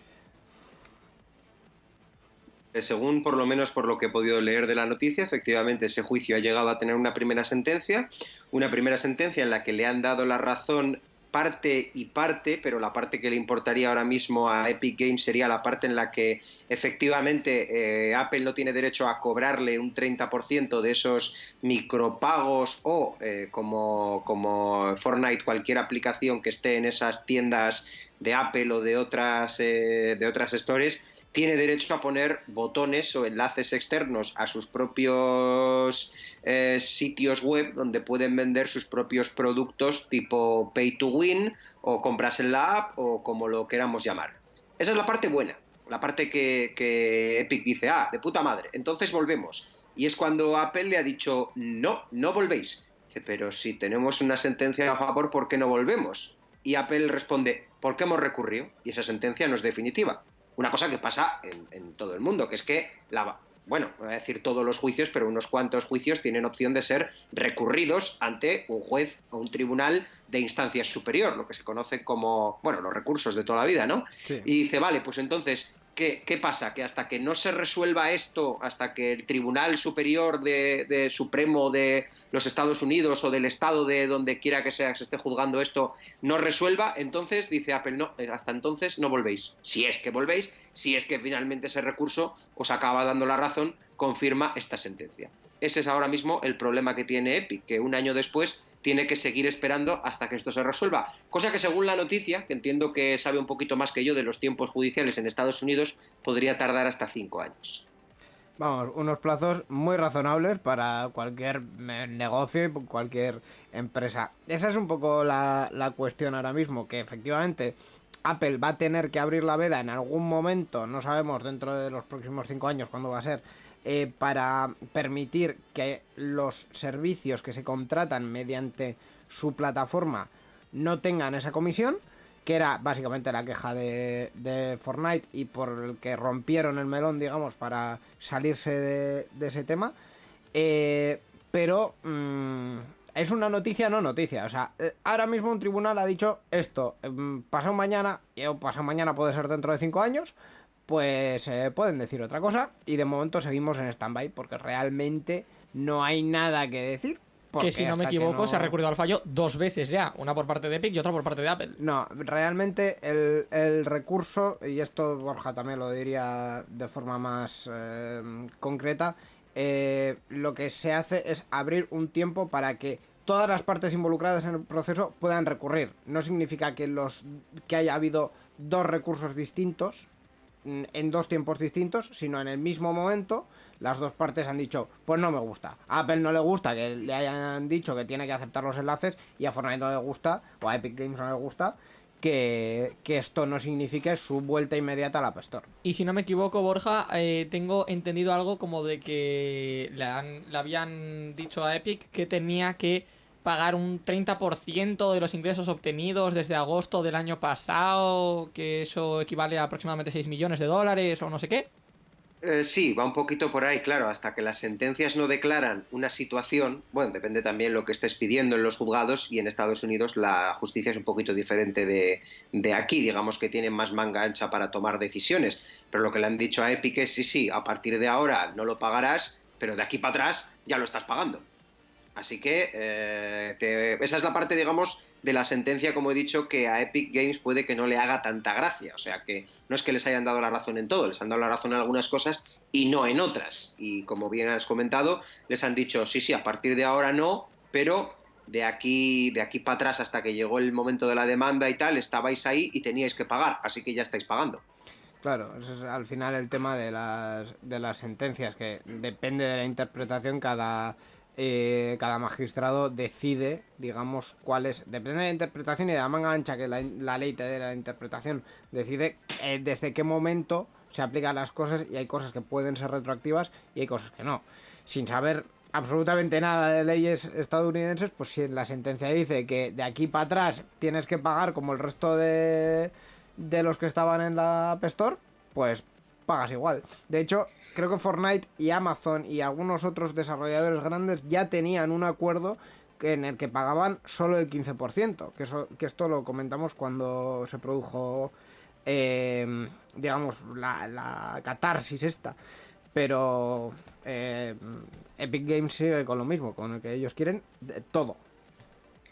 Eh, Según por lo menos por lo que he podido leer de la noticia, efectivamente ese juicio ha llegado a tener una primera sentencia, una primera sentencia en la que le han dado la razón parte y parte, pero la parte que le importaría ahora mismo a Epic Games sería la parte en la que efectivamente eh, Apple no tiene derecho a cobrarle un 30% de esos micropagos o eh, como, como Fortnite, cualquier aplicación que esté en esas tiendas de Apple o de otras, eh, de otras stores, tiene derecho a poner botones o enlaces externos a sus propios eh, sitios web donde pueden vender sus propios productos tipo pay to win o compras en la app o como lo queramos llamar. Esa es la parte buena, la parte que, Epic dice, ah, de puta madre, entonces volvemos. Y es cuando Apple le ha dicho, no, no volvéis. Dice, pero si tenemos una sentencia a favor, ¿por qué no volvemos? Y Apple responde, porque hemos recurrido y esa sentencia no es definitiva. Una cosa que pasa en, en todo el mundo, que es que la, bueno, voy a decir todos los juicios, pero unos cuantos juicios tienen opción de ser recurridos ante un juez o un tribunal de instancia superior, lo que se conoce como, bueno, los recursos de toda la vida, ¿no? Sí. Y dice, vale, pues entonces, ¿qué, pasa? Que hasta que no se resuelva esto, hasta que el Tribunal Superior de, de Supremo de los Estados Unidos o del Estado de donde quiera que sea que se esté juzgando esto, no resuelva, entonces dice Apple, no, eh, hasta entonces no volvéis. Si es que volvéis, si es que finalmente ese recurso os acaba dando la razón, confirma esta sentencia. Ese es ahora mismo el problema que tiene Epic, que un año después tiene que seguir esperando hasta que esto se resuelva. Cosa que según la noticia, que entiendo que sabe un poquito más que yo de los tiempos judiciales en Estados Unidos, podría tardar hasta cinco años. Vamos, unos plazos muy razonables para cualquier eh, negocio y cualquier empresa. Esa es un poco la, la cuestión ahora mismo, que efectivamente Apple va a tener que abrir la veda en algún momento, no sabemos dentro de los próximos cinco años cuándo va a ser, eh, para permitir que los servicios que se contratan mediante su plataforma no tengan esa comisión, que era básicamente la queja de, Fortnite y por el que rompieron el melón, digamos, para salirse de, ese tema. Eh, pero mm, es una noticia, no noticia. O sea, eh, ahora mismo un tribunal ha dicho esto, mm, pasado mañana, o pasado mañana puede ser dentro de cinco años, pues eh, pueden decir otra cosa. Y de momento seguimos en stand-by porque realmente no hay nada que decir. Que si no me equivoco, se ha recurrido al fallo dos veces ya. Una por parte de Epic y otra por parte de Apple. No, realmente el, el recurso, y esto Borja también lo diría de forma más eh, concreta, eh, lo que se hace es abrir un tiempo para que todas las partes involucradas en el proceso puedan recurrir. No significa que, los, que haya habido dos recursos distintos en dos tiempos distintos, sino en el mismo momento las dos partes han dicho, pues no me gusta. A Apple no le gusta que le hayan dicho que tiene que aceptar los enlaces y a Fortnite no le gusta, o a Epic Games no le gusta, que, esto no signifique su vuelta inmediata a la App Store. Y si no me equivoco, Borja, eh, tengo entendido algo como de que le, han- le habían dicho a Epic que tenía que pagar un 30% de los ingresos obtenidos desde agosto del año pasado, que eso equivale a aproximadamente 6 millones de dólares o no sé qué. Eh, sí, va un poquito por ahí, claro, hasta que las sentencias no declaran una situación, bueno, depende también lo que estés pidiendo en los juzgados y en Estados Unidos la justicia es un poquito diferente de, de aquí, digamos que tienen más manga ancha para tomar decisiones, pero lo que le han dicho a Epic es sí, sí, a partir de ahora no lo pagarás, pero de aquí para atrás ya lo estás pagando. Así que eh, te- esa es la parte, digamos, de la sentencia, como he dicho, que a Epic Games puede que no le haga tanta gracia. O sea, que no es que les hayan dado la razón en todo, les han dado la razón en algunas cosas y no en otras. Y como bien has comentado, les han dicho, sí, sí, a partir de ahora no, pero de aquí, de aquí para atrás hasta que llegó el momento de la demanda y tal, estabais ahí y teníais que pagar, así que ya estáis pagando. Claro, ese es al final el tema de las, de las sentencias, que depende de la interpretación, cada, eh, cada magistrado decide, digamos, cuál es. Depende de la interpretación y de la manga ancha que la, ley te dé la interpretación, decide eh, desde qué momento se aplican las cosas y hay cosas que pueden ser retroactivas y hay cosas que no. Sin saber absolutamente nada de leyes estadounidenses, pues si la sentencia dice que de aquí para atrás tienes que pagar como el resto de, de los que estaban en la App Store, pues pagas igual. De hecho, creo que Fortnite y Amazon y algunos otros desarrolladores grandes ya tenían un acuerdo en el que pagaban solo el 15%, que, que esto lo comentamos cuando se produjo, eh, digamos, la, catarsis esta. Pero eh, Epic Games sigue con lo mismo, con el que ellos quieren todo.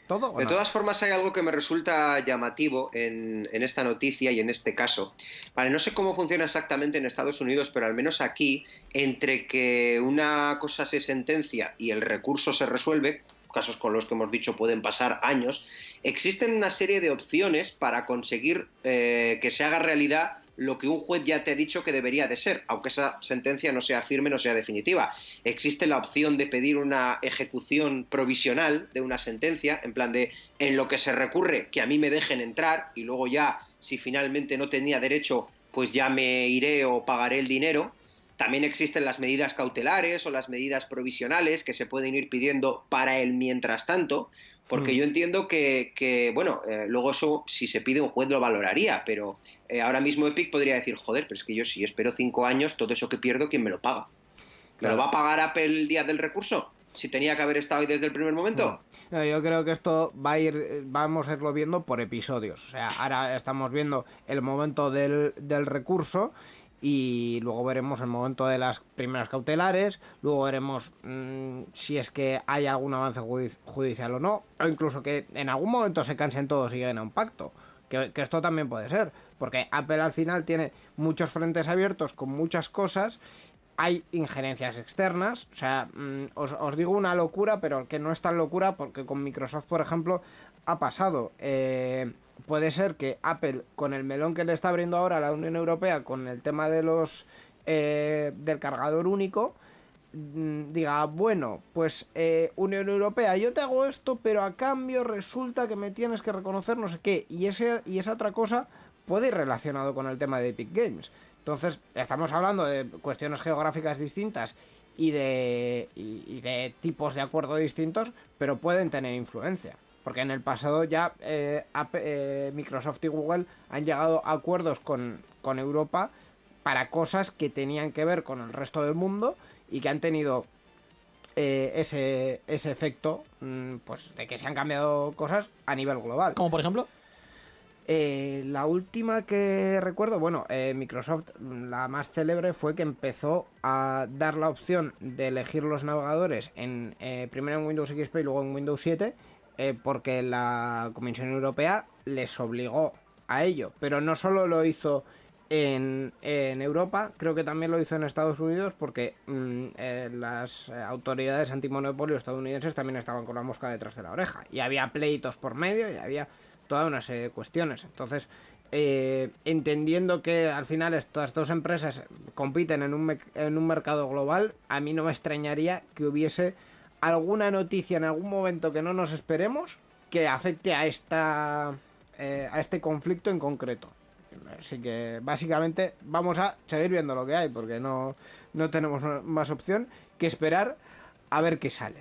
Todo De todas formas, hay algo que me resulta llamativo en, en esta noticia y en este caso. Vale, no sé cómo funciona exactamente en Estados Unidos, pero al menos aquí, entre que una cosa se sentencia y el recurso se resuelve, casos con los que hemos dicho pueden pasar años, existen una serie de opciones para conseguir eh, que se haga realidad lo que un juez ya te ha dicho que debería de ser, aunque esa sentencia no sea firme, no sea definitiva. Existe la opción de pedir una ejecución provisional de una sentencia, en plan de en lo que se recurre, que a mí me dejen entrar y luego ya, si finalmente no tenía derecho, pues ya me iré o pagaré el dinero. También existen las medidas cautelares o las medidas provisionales que se pueden ir pidiendo para el mientras tanto. Porque Hmm. yo entiendo que, que, bueno, eh, luego eso, si se pide un juez lo valoraría, pero eh, ahora mismo Epic podría decir, joder, pero es que yo si espero cinco años, todo eso que pierdo, ¿quién me lo paga? ¿Me Claro. lo va a pagar Apple el día del recurso? Si tenía que haber estado ahí desde el primer momento. No, yo creo que esto va a ir, vamos a irlo viendo por episodios. O sea, ahora estamos viendo el momento del, del recurso y luego veremos el momento de las primeras cautelares, luego veremos mm, si es que hay algún avance judici- judicial o no, o incluso que en algún momento se cansen todos y lleguen a un pacto. Que, que esto también puede ser, porque Apple al final tiene muchos frentes abiertos con muchas cosas hay injerencias externas. O sea, mm, os, os digo una locura, pero que no es tan locura porque con Microsoft, por ejemplo, ha pasado. Eh, puede ser que Apple, con el melón que le está abriendo ahora a la Unión Europea, con el tema de los eh, del cargador único, mm, diga, bueno, pues eh, Unión Europea, yo te hago esto, pero a cambio resulta que me tienes que reconocer no sé qué. Y, ese, y esa otra cosa puede ir relacionado con el tema de Epic Games. Entonces, estamos hablando de cuestiones geográficas distintas y de, y, y de tipos de acuerdo distintos, pero pueden tener influencia. Porque en el pasado ya eh, eh, Microsoft y Google han llegado a acuerdos con, con Europa para cosas que tenían que ver con el resto del mundo y que han tenido eh, ese, ese efecto mm, pues de que se han cambiado cosas a nivel global. Como por ejemplo. Eh, la última que recuerdo, bueno, eh, Microsoft, mm, la más célebre fue que empezó a dar la opción de elegir los navegadores en primero en Windows XP y luego en Windows 7, eh, porque la Comisión Europea les obligó a ello. Pero no solo lo hizo en, Europa, creo que también lo hizo en Estados Unidos, porque mm, eh, las eh, autoridades antimonopolio estadounidenses también estaban con la mosca detrás de la oreja. Y había pleitos por medio y había toda una serie de cuestiones. Entonces, entendiendo que al final estas dos empresas compiten en un mercado global, a mí no me extrañaría que hubiese alguna noticia en algún momento que no nos esperemos que afecte a esta eh, a este conflicto en concreto. Así que básicamente vamos a seguir viendo lo que hay porque no, no tenemos más opción que esperar a ver qué sale.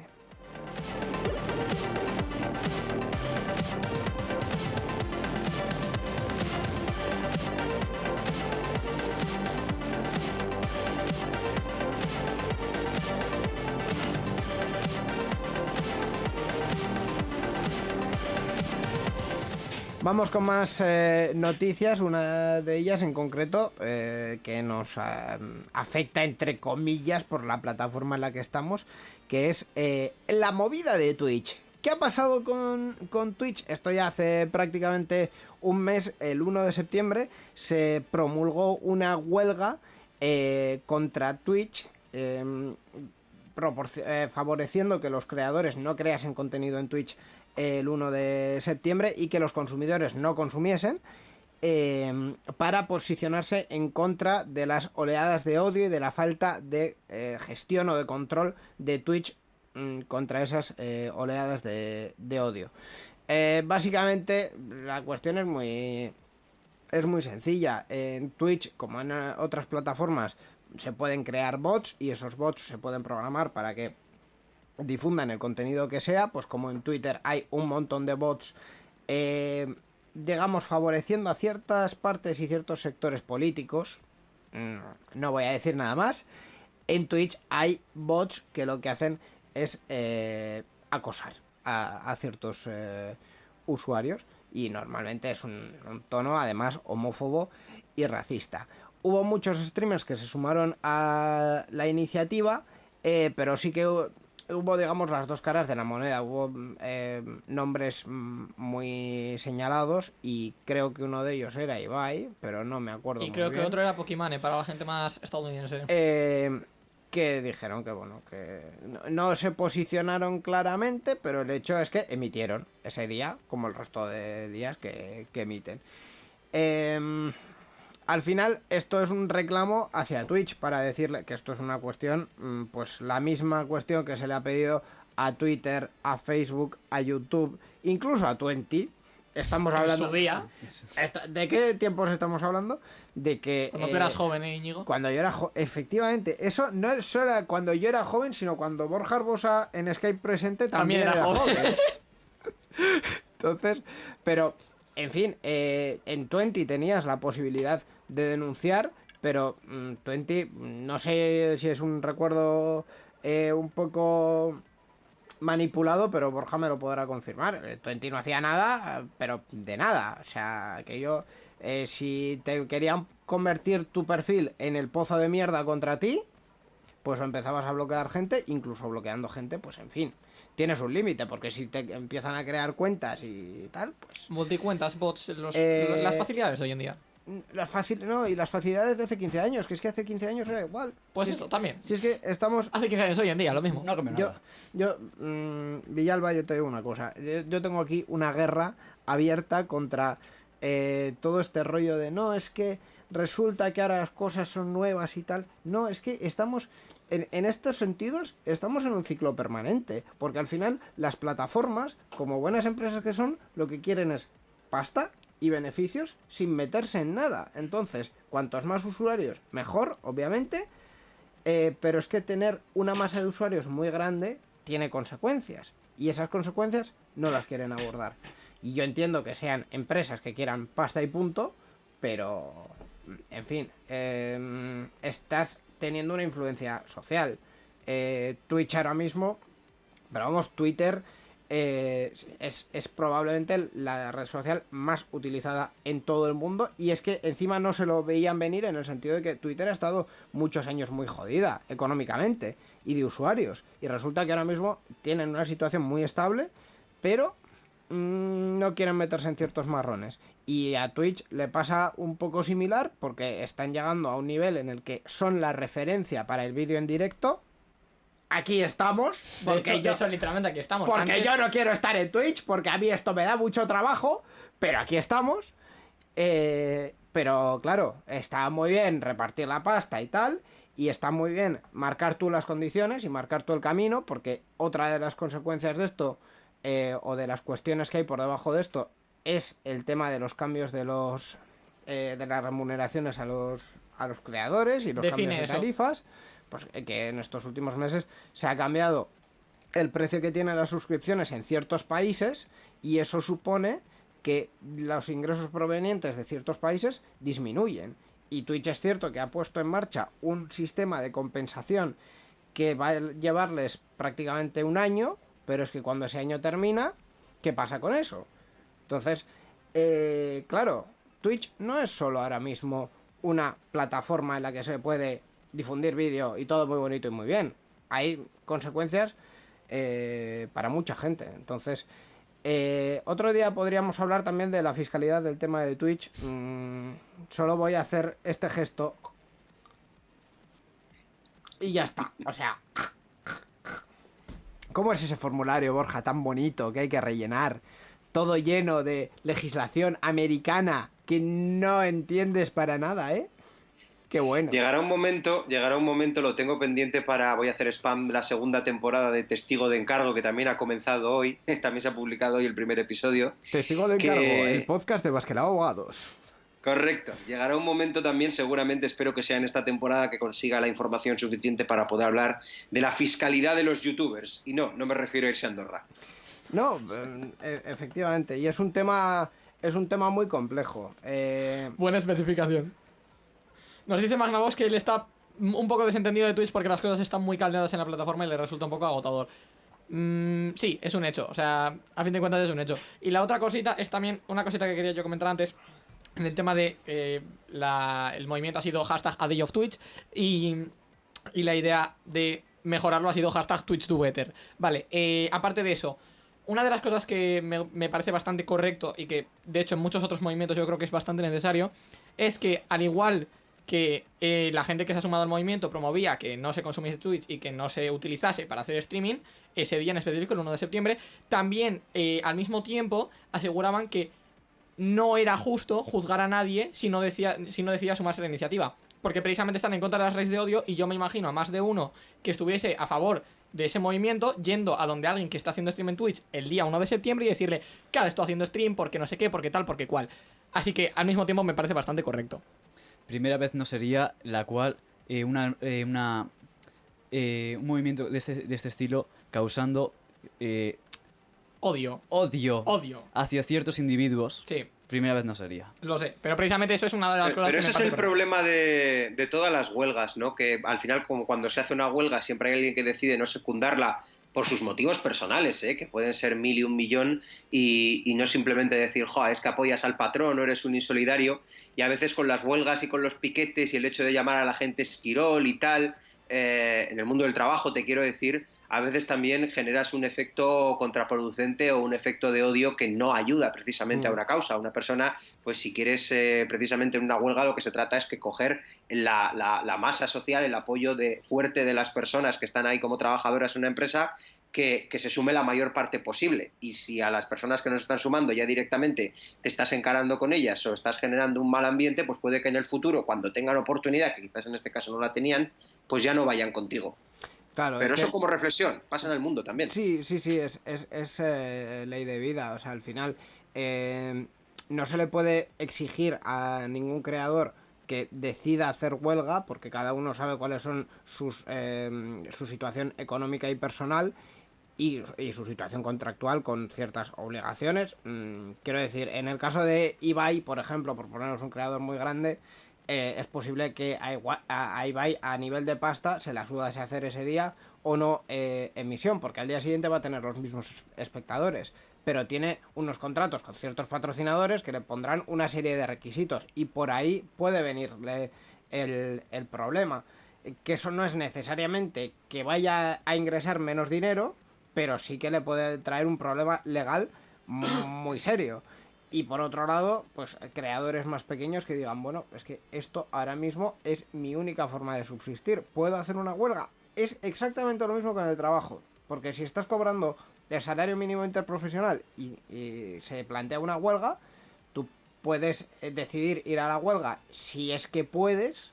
Vamos con más eh, noticias, una de ellas en concreto eh, que nos eh, afecta entre comillas por la plataforma en la que estamos, que es la movida de Twitch. ¿Qué ha pasado con, Twitch? Esto ya hace prácticamente un mes, el 1 de septiembre, se promulgó una huelga contra Twitch. em, favoreciendo que los creadores no creasen contenido en Twitch el 1 de septiembre y que los consumidores no consumiesen eh, para posicionarse en contra de las oleadas de odio y de la falta de eh, gestión o de control de Twitch mm, contra esas eh, oleadas de, de odio. Eh, básicamente la cuestión es muy es muy sencilla. En Twitch, como en otras plataformas, se pueden crear bots y esos bots se pueden programar para que difundan el contenido que sea. Pues como en Twitter hay un montón de bots, eh, digamos, favoreciendo a ciertas partes y ciertos sectores políticos. Mm, No voy a decir nada más. En Twitch hay bots que lo que hacen es eh, acosar a, ciertos eh, usuarios y normalmente es un, tono además homófobo y racista. Hubo muchos streamers que se sumaron a la iniciativa, eh, pero sí que hubo, digamos, las dos caras de la moneda. Hubo mm, eh, nombres mm, muy señalados y creo que uno de ellos era Ibai, pero no me acuerdo. Y muy creo que otro era Pokimane para la gente más estadounidense. Eh, que dijeron que bueno, que no, no se posicionaron claramente, pero el hecho es que emitieron ese día, como el resto de días que, que emiten. Em, al final esto es un reclamo hacia Twitch para decirle que esto es una cuestión, mm, pues la misma cuestión que se le ha pedido a Twitter, a Facebook, a YouTube, incluso a Twenty. Estamos En hablando... su día, ¿De qué tiempos estamos hablando? De que... cuando tú eh, eras joven, ¿eh, Íñigo? Cuando yo era joven, efectivamente, eso no es solo cuando yo era joven, sino cuando Borja Arbosa en Skype presente también, También era era, joven. joven. Entonces, pero, en fin, eh, en Twenty tenías la posibilidad de denunciar, pero mm, Twenty, no sé si es un recuerdo eh, un poco manipulado, pero Borja me lo podrá confirmar. Eh, Twenty no hacía nada, pero de nada. O sea, que yo, eh, si te querían convertir tu perfil en el pozo de mierda contra ti, pues empezabas a bloquear gente, incluso bloqueando gente, pues en fin. Tienes un límite, porque si te empiezan a crear cuentas y tal, pues Multicuentas, bots, los- Eh, las facilidades de hoy en día. las fácil no, y las facilidades de hace 15 años, que es que hace 15 años era igual. Pues Si es esto que- también. Si es que estamos Hace 15 años hoy en día, lo mismo. No Yo, nada. yo, mm, Villalba, yo te digo una cosa. Yo, yo tengo aquí una guerra abierta contra eh, todo este rollo de no, es que resulta que ahora las cosas son nuevas y tal. No, es que estamos, en, estos sentidos, estamos en un ciclo permanente. Porque al final las plataformas, como buenas empresas que son, lo que quieren es pasta y beneficios sin meterse en nada. Entonces, cuantos más usuarios, mejor, obviamente. Eh, pero es que tener una masa de usuarios muy grande tiene consecuencias. Y esas consecuencias no las quieren abordar. Y yo entiendo que sean empresas que quieran pasta y punto, pero, en fin, eh, estás teniendo una influencia social. Eh, Twitch ahora mismo, pero vamos, Twitter eh, es, es probablemente la red social más utilizada en todo el mundo y es que encima no se lo veían venir en el sentido de que Twitter ha estado muchos años muy jodida económicamente y de usuarios y resulta que ahora mismo tienen una situación muy estable pero mm, no quieren meterse en ciertos marrones y a Twitch le pasa un poco similar porque están llegando a un nivel en el que son la referencia para el vídeo en directo aquí estamos De porque hecho, de yo hecho, literalmente aquí estamos. porque Antes- yo no quiero estar en Twitch, porque a mí esto me da mucho trabajo, pero aquí estamos. Eh, pero claro, está muy bien repartir la pasta y tal, y está muy bien marcar tú las condiciones y marcar tú el camino, porque otra de las consecuencias de esto, eh, o de las cuestiones que hay por debajo de esto, es el tema de los cambios de los eh, de las remuneraciones a los a los creadores y los Define cambios de eso. tarifas, pues eh, que en estos últimos meses se ha cambiado el precio que tienen las suscripciones en ciertos países y eso supone que los ingresos provenientes de ciertos países disminuyen. Y Twitch es cierto que ha puesto en marcha un sistema de compensación que va a llevarles prácticamente un año, pero es que cuando ese año termina, ¿qué pasa con eso? Entonces, eh, claro, Twitch no es solo ahora mismo una plataforma en la que se puede difundir vídeo y todo muy bonito y muy bien. Hay consecuencias eh, para mucha gente. Entonces, eh, otro día podríamos hablar también de la fiscalidad del tema de Twitch. Mm, solo voy a hacer este gesto. Y ya está. O sea. ¿Cómo es ese formulario, Borja, tan bonito que hay que rellenar? Todo lleno de legislación americana que no entiendes para nada, ¿eh? Qué bueno. Llegará un momento, llegará un momento, lo tengo pendiente para, voy a hacer spam, la segunda temporada de Testigo de Encargo, que también ha comenzado hoy, también se ha publicado hoy el primer episodio. Testigo de que- encargo, el podcast de Basquelao Abogados. Correcto. Llegará un momento también, seguramente, espero que sea en esta temporada, que consiga la información suficiente para poder hablar de la fiscalidad de los youtubers. Y no, no me refiero a irse a Andorra. No, eh, e- efectivamente. Y es un tema. Es un tema muy complejo. Eh, Buena especificación. Nos dice Magnavox que él está un poco desentendido de Twitch porque las cosas están muy caldeadas en la plataforma y le resulta un poco agotador. Mm, sí, es un hecho. O sea, a fin de cuentas es un hecho. Y la otra cosita es también una cosita que quería yo comentar antes. En el tema de la- el movimiento ha sido hashtag a day of Twitch y, y la idea de mejorarlo ha sido hashtag Twitch to better. Vale, eh, aparte de eso, una de las cosas que me, parece bastante correcto y que de hecho en muchos otros movimientos yo creo que es bastante necesario es que al igual que eh, la gente que se ha sumado al movimiento promovía que no se consumiese Twitch y que no se utilizase para hacer streaming, ese día en específico, el 1 de septiembre, también eh, al mismo tiempo aseguraban que no era justo juzgar a nadie si no, decía, si no decía sumarse a la iniciativa. Porque precisamente están en contra de las redes de odio y yo me imagino a más de uno que estuviese a favor de ese movimiento yendo a donde alguien que está haciendo stream en Twitch el día 1 de septiembre y decirle, claro, estoy haciendo stream porque no sé qué, porque tal, porque cual. Así que al mismo tiempo me parece bastante correcto. Primera vez no sería la cual eh, una, eh, eh, un movimiento de este, de este estilo causando Odio. odio Odio. hacia ciertos individuos. Sí, Primera vez no sería. lo sé. Pero precisamente eso es una de las Pero, cosas pero que me ese es el problema de, de todas las huelgas, ¿no? Que al final, como cuando se hace una huelga, siempre hay alguien que decide no secundarla por sus motivos personales, ¿eh? que pueden ser mil y un millón, y, y no simplemente decir, jo, es que apoyas al patrón o eres un insolidario, y a veces con las huelgas y con los piquetes y el hecho de llamar a la gente esquirol y tal, eh, en el mundo del trabajo, te quiero decir, a veces también generas un efecto contraproducente o un efecto de odio que no ayuda precisamente a una causa. A una persona, pues si quieres eh, precisamente en una huelga, lo que se trata es que coger la, la- la masa social, el apoyo de, fuerte de las personas que están ahí como trabajadoras en una empresa, que, que se sume la mayor parte posible. Y si a las personas que nos están sumando ya directamente te estás encarando con ellas o estás generando un mal ambiente, pues puede que en el futuro, cuando tengan oportunidad, que quizás en este caso no la tenían, pues ya no vayan contigo. Claro, Pero es eso que- como reflexión, pasa en el mundo también. Sí, sí, sí, es, es, es, eh, ley de vida. O sea, al final eh, no se le puede exigir a ningún creador que decida hacer huelga, porque cada uno sabe cuáles son sus, eh, su situación económica y personal y, y su situación contractual con ciertas obligaciones. Mm, quiero decir, en el caso de Ibai, por ejemplo, por ponernos un creador muy grande, eh, es posible que a, Ibai a nivel de pasta se la sudase hacer ese día o no eh, emisión, porque al día siguiente va a tener los mismos espectadores. Pero tiene unos contratos con ciertos patrocinadores que le pondrán una serie de requisitos y por ahí puede venirle el, problema. Que eso no es necesariamente que vaya a ingresar menos dinero, pero sí que le puede traer un problema legal mu- muy serio. Y por otro lado, pues creadores más pequeños que digan, bueno, es que esto ahora mismo es mi única forma de subsistir. ¿Puedo hacer una huelga? Es exactamente lo mismo con el trabajo. Porque si estás cobrando el salario mínimo interprofesional y, y se plantea una huelga, tú puedes eh, decidir ir a la huelga si es que puedes,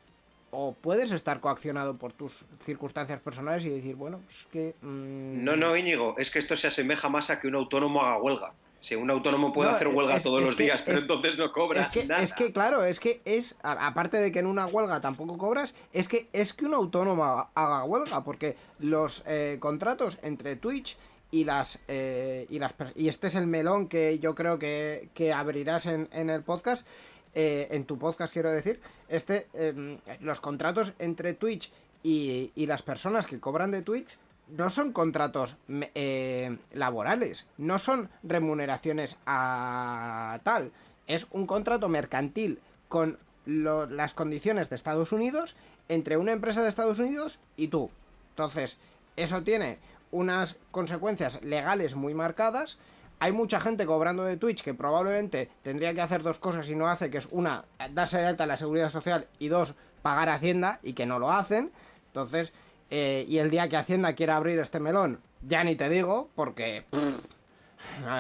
o puedes estar coaccionado por tus circunstancias personales y decir, bueno, es que... mm, No, no, Íñigo, es que esto se asemeja más a que un autónomo haga huelga. Si un autónomo puede No, hacer huelga es- todos es los que- días, pero es- entonces no cobra Es que, nada. es que, claro, es que es, a- aparte de que en una huelga tampoco cobras, es que es que un autónomo haga, huelga, porque los eh, contratos entre Twitch y las, eh, y las y este es el melón que yo creo que, que abrirás en, en el podcast, eh, en tu podcast quiero decir, este, em, los contratos entre Twitch y, y las personas que cobran de Twitch no son contratos eh, laborales, no son remuneraciones a tal, es un contrato mercantil con las condiciones de Estados Unidos entre una empresa de Estados Unidos y tú. Entonces, eso tiene unas consecuencias legales muy marcadas. Hay mucha gente cobrando de Twitch que probablemente tendría que hacer dos cosas y no hace, que es una, darse de alta la seguridad social y dos, pagar Hacienda y que no lo hacen. Entonces, eh, y el día que Hacienda quiera abrir este melón, ya ni te digo, porque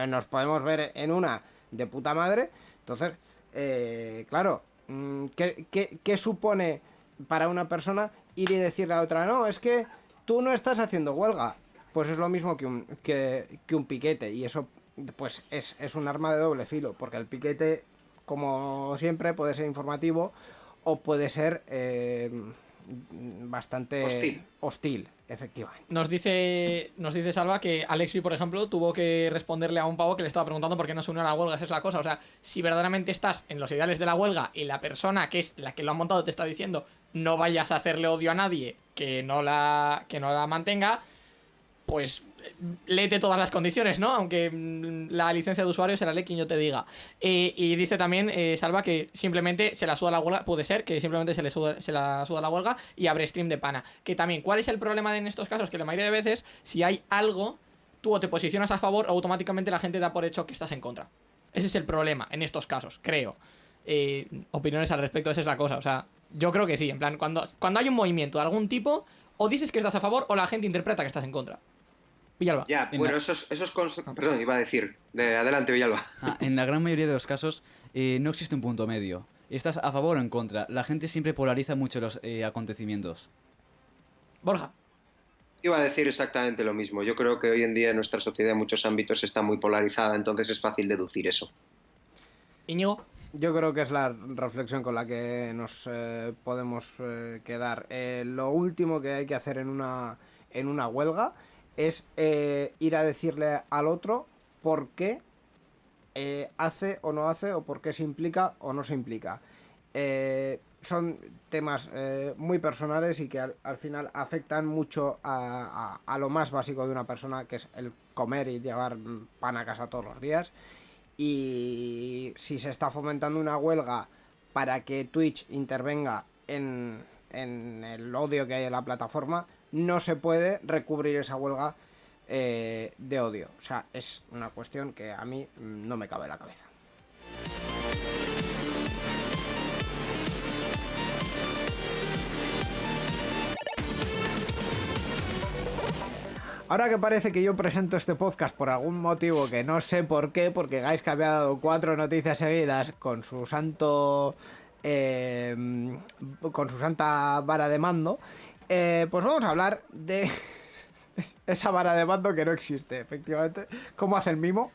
nos podemos ver en una de puta madre. Entonces, eh, claro, mm, ¿qué, qué, qué supone para una persona ir y decirle a otra, no, es que tú no estás haciendo huelga? Pues es lo mismo que un, que, que un piquete, y eso pues es, es un arma de doble filo, porque el piquete, como siempre, puede ser informativo o puede ser eh, bastante Hostil. hostil, efectivamente. Nos dice, nos dice Salva que Alexby, por ejemplo, tuvo que responderle a un pavo que le estaba preguntando por qué no se unió a la huelga. Esa es la cosa. O sea, si verdaderamente estás en los ideales de la huelga y la persona que es la que lo ha montado te está diciendo no vayas a hacerle odio a nadie que no la, que no la mantenga, pues léete todas las condiciones, ¿no? Aunque mm, la licencia de usuario será lee quien yo te diga. Eh, y dice también, eh, Salva, que simplemente se la suda la huelga, puede ser que simplemente se le suda, se la suda la huelga y abre stream de pana. Que también, ¿cuál es el problema en estos casos? Que la mayoría de veces, si hay algo, tú o te posicionas a favor o automáticamente la gente da por hecho que estás en contra. Ese es el problema en estos casos, creo. Eh, opiniones al respecto, esa es la cosa. O sea, yo creo que sí. En plan, cuando, cuando hay un movimiento de algún tipo, o dices que estás a favor o la gente interpreta que estás en contra. Villalba. Ya, En bueno, la- esos, esos cons- Perdón, iba a decir. De, adelante, Villalba. Ah, en la gran mayoría de los casos eh, no existe un punto medio. ¿Estás a favor o en contra? La gente siempre polariza mucho los eh, acontecimientos. Borja. Iba a decir exactamente lo mismo. Yo creo que hoy en día en nuestra sociedad en muchos ámbitos está muy polarizada, entonces es fácil deducir eso. Íñigo. Yo creo que es la reflexión con la que nos eh, podemos eh, quedar. Eh, lo último que hay que hacer en una, en una huelga es eh, ir a decirle al otro por qué eh, hace o no hace o por qué se implica o no se implica. Eh, son temas muy personales y que al, al final afectan mucho a, lo más básico de una persona, que es el comer y llevar pan a casa todos los días. Y si se está fomentando una huelga para que Twitch intervenga en, en el odio que hay en la plataforma, no se puede recubrir esa huelga eh, de odio. O sea, es una cuestión que a mí mm, no me cabe en la cabeza. Ahora que parece que yo presento este podcast por algún motivo que no sé por qué, porque Gais que había dado cuatro noticias seguidas con su santo. eh, con su santa vara de mando, eh, pues vamos a hablar de esa vara de mando que no existe, efectivamente. ¿Cómo hace el mimo?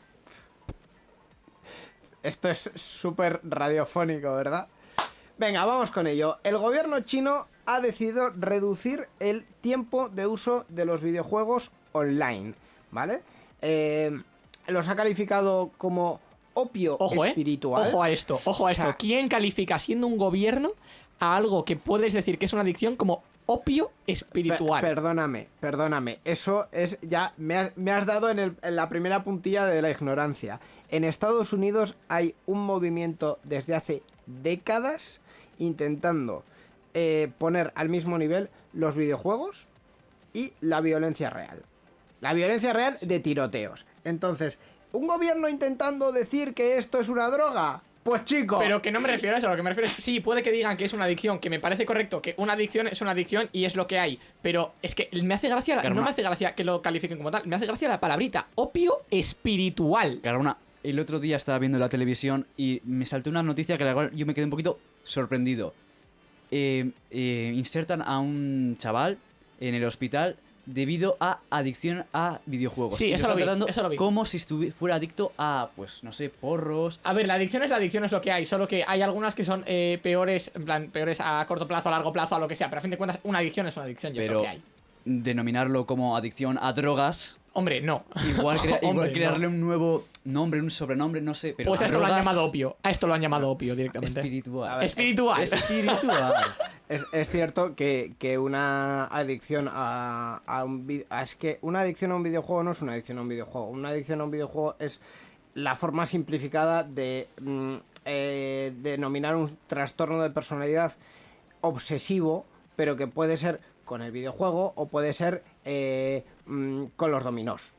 Esto es súper radiofónico, ¿verdad? Venga, vamos con ello. El gobierno chino ha decidido reducir el tiempo de uso de los videojuegos online, ¿vale? Eh, los ha calificado como opio Ojo, eh. espiritual. Ojo a esto, ojo a O sea- esto. ¿Quién califica siendo un gobierno a algo que puedes decir que es una adicción como opio espiritual? Per- perdóname, perdóname. Eso es ya. Me has, me has dado en, el- la primera puntilla de la ignorancia. En Estados Unidos hay un movimiento desde hace décadas intentando eh, poner al mismo nivel los videojuegos y la violencia real. La violencia real de tiroteos. Entonces, ¿un gobierno intentando decir que esto es una droga? Pues chico. Pero que no me refiero a eso, lo que me refiero es, sí, puede que digan que es una adicción, que me parece correcto, que una adicción es una adicción y es lo que hay, pero es que me hace gracia, la- no me hace gracia que lo califiquen como tal, me hace gracia la palabrita, opio espiritual. Carona, el otro día estaba viendo la televisión y me saltó una noticia que la cual yo me quedé un poquito sorprendido. Eh, eh, insertan a un chaval en el hospital debido a adicción a videojuegos. Sí, Y eso lo vi, tratando eso lo vi. Como si fuera adicto a, pues, no sé, porros. A ver, la adicción es la adicción, es lo que hay, solo que hay algunas que son eh, peores, en plan, peores a corto plazo, a largo plazo, a lo que sea, pero a fin de cuentas, una adicción es una adicción y es lo Pero que hay. denominarlo como adicción a drogas, Hombre, no. igual, crea- igual Hombre, crearle no. un nuevo nombre, un sobrenombre, no sé. Pero Pues a esto lo han llamado opio, a esto lo han llamado opio directamente. Espiritual. Ver, Espiritual. Espiritual. Es, es cierto que, que una adicción a, a un vi- a- Es que una adicción a un videojuego no es una adicción a un videojuego. Una adicción a un videojuego es la forma simplificada de mm, eh, denominar un trastorno de personalidad obsesivo, pero que puede ser con el videojuego o puede ser eh, mm, con los dominós.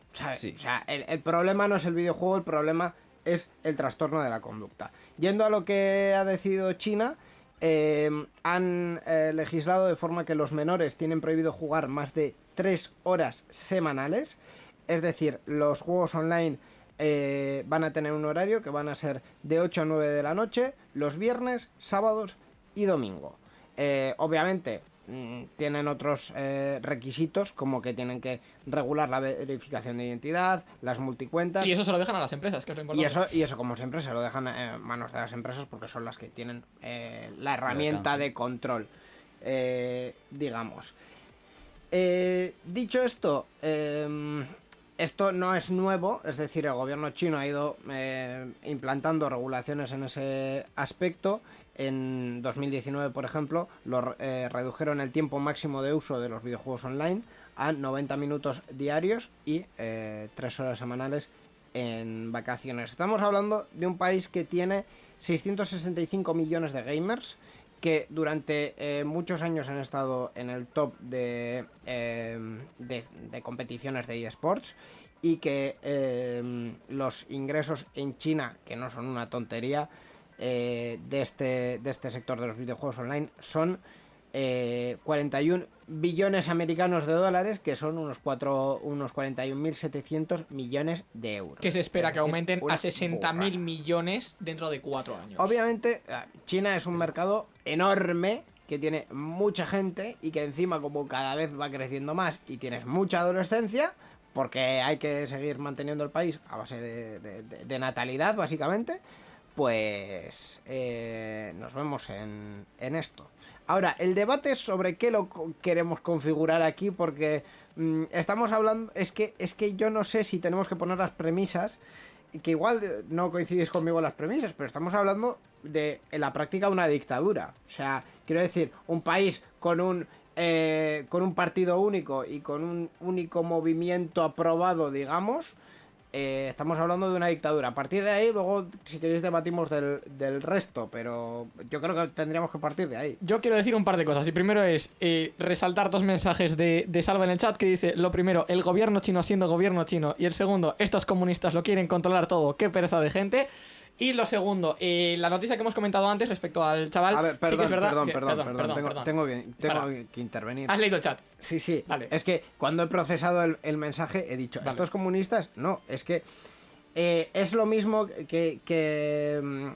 O sea, el, el problema no es el videojuego, el problema es el trastorno de la conducta. Yendo a lo que ha decidido China, eh, han legislado de forma que los menores tienen prohibido jugar más de 3 horas semanales. Es decir, los juegos online eh, van a tener un horario que van a ser de 8 a 9 de la noche, los viernes, sábados y domingo. Eh, obviamente tienen otros eh, requisitos como que tienen que regular la verificación de identidad, las multicuentas. Y eso se lo dejan a las empresas, que es lo Y importante. eso, y eso como siempre se lo dejan en manos de las empresas porque son las que tienen eh, la herramienta de control, eh, digamos. Eh, dicho esto, eh, esto no es nuevo, es decir, el gobierno chino ha ido eh, implantando regulaciones en ese aspecto. En 2019, por ejemplo, lo, eh, redujeron el tiempo máximo de uso de los videojuegos online a 90 minutos diarios y 3 horas semanales en vacaciones. Estamos hablando de un país que tiene 665 millones de gamers que durante eh, muchos años han estado en el top de, eh, competiciones de eSports y que eh, los ingresos en China, que no son una tontería, eh, de, este, de este sector de los videojuegos online son eh, 41 billones americanos de dólares, que son unos, unos 41.700 millones de euros. Que se espera Es que aumenten a 60.000 burrada. millones dentro de cuatro años. Obviamente, eh, China es un mercado enorme que tiene mucha gente y que encima como cada vez va creciendo más y tienes mucha adolescencia, porque hay que seguir manteniendo el país a base de, de- de- de natalidad, básicamente, pues eh, nos vemos en, en esto. Ahora, el debate sobre qué lo queremos configurar aquí, porque mm, estamos hablando, es que, es que yo no sé si tenemos que poner las premisas que igual eh, no coincidís conmigo las premisas, pero estamos hablando de en la práctica una dictadura. O sea, quiero decir, un país con un eh, con un partido único y con un único movimiento aprobado, digamos, eh, estamos hablando de una dictadura. A partir de ahí, luego, si queréis, debatimos del, del resto, pero yo creo que tendríamos que partir de ahí. Yo quiero decir un par de cosas. Y primero es eh, resaltar dos mensajes de, de Salva en el chat que dice, lo primero, el gobierno chino siendo gobierno chino. Y el segundo, estos comunistas lo quieren controlar todo. Qué pereza de gente. Y lo segundo, eh, la noticia que hemos comentado antes respecto al chaval. A ver, sí perdón, que es verdad perdón, que- perdón, perdón, tengo, perdón. tengo que, tengo Para. que intervenir. Has leído el chat. Sí, sí. Vale. Es que cuando he procesado el, el mensaje he dicho, Vale. ¿estos comunistas? No, es que eh, es lo mismo que, que, mm,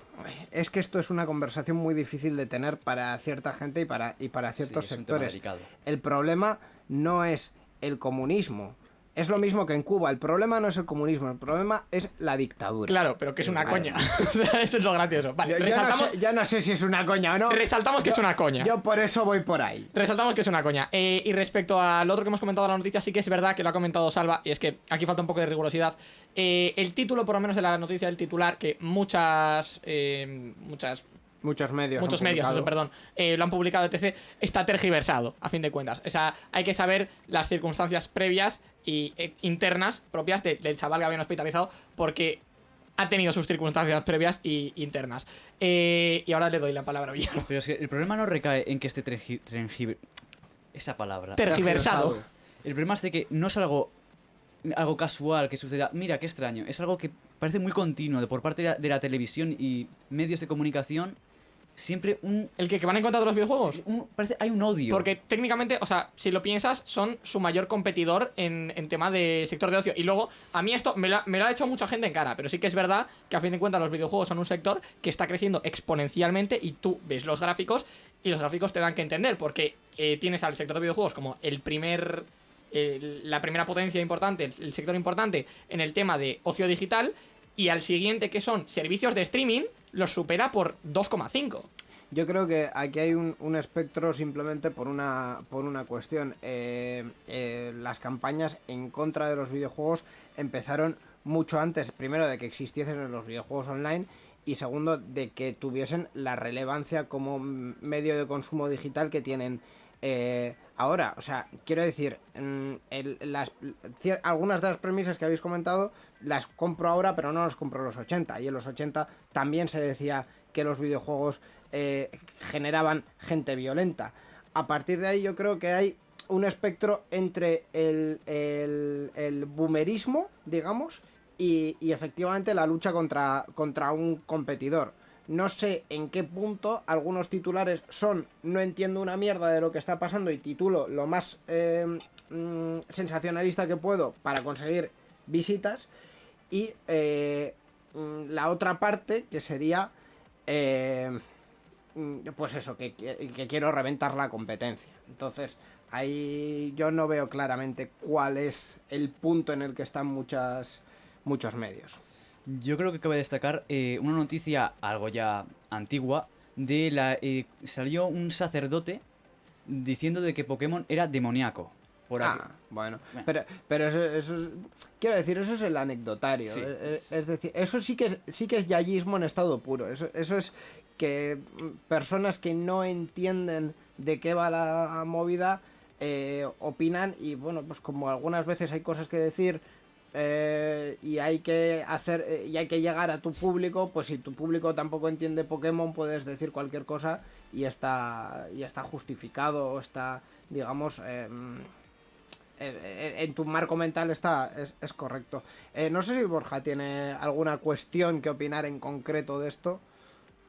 Es que esto es una conversación muy difícil de tener para cierta gente y para, y para ciertos Sí, sectores. El problema no es el comunismo. Es lo mismo que en Cuba. El problema no es el comunismo, el problema es la dictadura. Claro, pero que es una Vale. coña. Eso es lo gracioso. Vale, Yo, yo no sé, yo no sé si es una coña o no. resaltamos que es una coña. Yo por eso voy por ahí. Resaltamos que es una coña. Eh, y respecto al otro que hemos comentado en la noticia, sí que es verdad que lo ha comentado Salva, y es que aquí falta un poco de rigurosidad. Eh, el título, por lo menos de la noticia del titular, que muchas. eh, muchas Muchos medios. muchos medios, eso, perdón, eh, lo han publicado, etc., está tergiversado, a fin de cuentas. O sea, hay que saber las circunstancias previas y eh, internas propias de- del chaval que habían hospitalizado, porque ha tenido sus circunstancias previas y internas. Eh, y ahora le doy la palabra a Villano. Pero es que el problema no recae en que esté esa palabra. Tergiversado. El problema es de que no es algo algo casual que suceda. Mira, qué extraño. Es algo que parece muy continuo de por parte de la, de la televisión y medios de comunicación. Siempre un, ¿El que, que van en contra de los videojuegos? un- parece hay un odio. Porque técnicamente, o sea, si lo piensas, son su mayor competidor en, en tema de sector de ocio. Y luego, a mí esto me lo, ha- me lo ha hecho mucha gente en cara, pero sí que es verdad que a fin de cuentas los videojuegos son un sector que está creciendo exponencialmente y tú ves los gráficos y los gráficos te dan que entender, porque eh, tienes al sector de videojuegos como el primer... la primera potencia importante, el, el sector importante en el tema de ocio digital y al siguiente que son servicios de streaming los supera por 2,5. Yo creo que aquí hay un, espectro simplemente por una, por una cuestión. Eh, eh, las campañas en contra de los videojuegos empezaron mucho antes, primero de que existiesen los videojuegos online y segundo de que tuviesen la relevancia como medio de consumo digital que tienen eh, ahora. O sea, quiero decir, mm, algunas de las premisas que habéis comentado las compro ahora, pero no las compro en los 80. Y en los 80 también se decía que los videojuegos eh, generaban gente violenta. A partir de ahí yo creo que hay un espectro entre el, boomerismo, digamos, y, efectivamente la lucha contra un competidor. No sé en qué punto algunos titulares son no entiendo una mierda de lo que está pasando y titulo lo más eh, mm, sensacionalista que puedo para conseguir visitas. Y eh, mm, la otra parte que sería eh, mm, pues eso, que, que- quiero reventar la competencia. Entonces, ahí yo no veo claramente cuál es el punto en el que están muchas, muchos medios. Yo creo que cabe destacar eh, una noticia algo ya antigua de la eh, salió un sacerdote diciendo de que Pokémon era demoníaco. Por aquí. Ah, bueno. Bueno. Pero, pero eso, eso es. Quiero decir, eso es el anecdotario. Sí. Es, es- es decir, eso sí que es, sí que es yayismo en estado puro. Eso, eso es que mm, personas que no entienden de qué va la movida eh, opinan y bueno, pues como algunas veces hay cosas que decir eh, y hay que hacer eh, y hay que llegar a tu público, pues si tu público tampoco entiende Pokémon puedes decir cualquier cosa y está y está justificado o está digamos em, en, tu marco mental está es, es correcto. Eh, no sé si Borja tiene alguna cuestión que opinar en concreto de esto.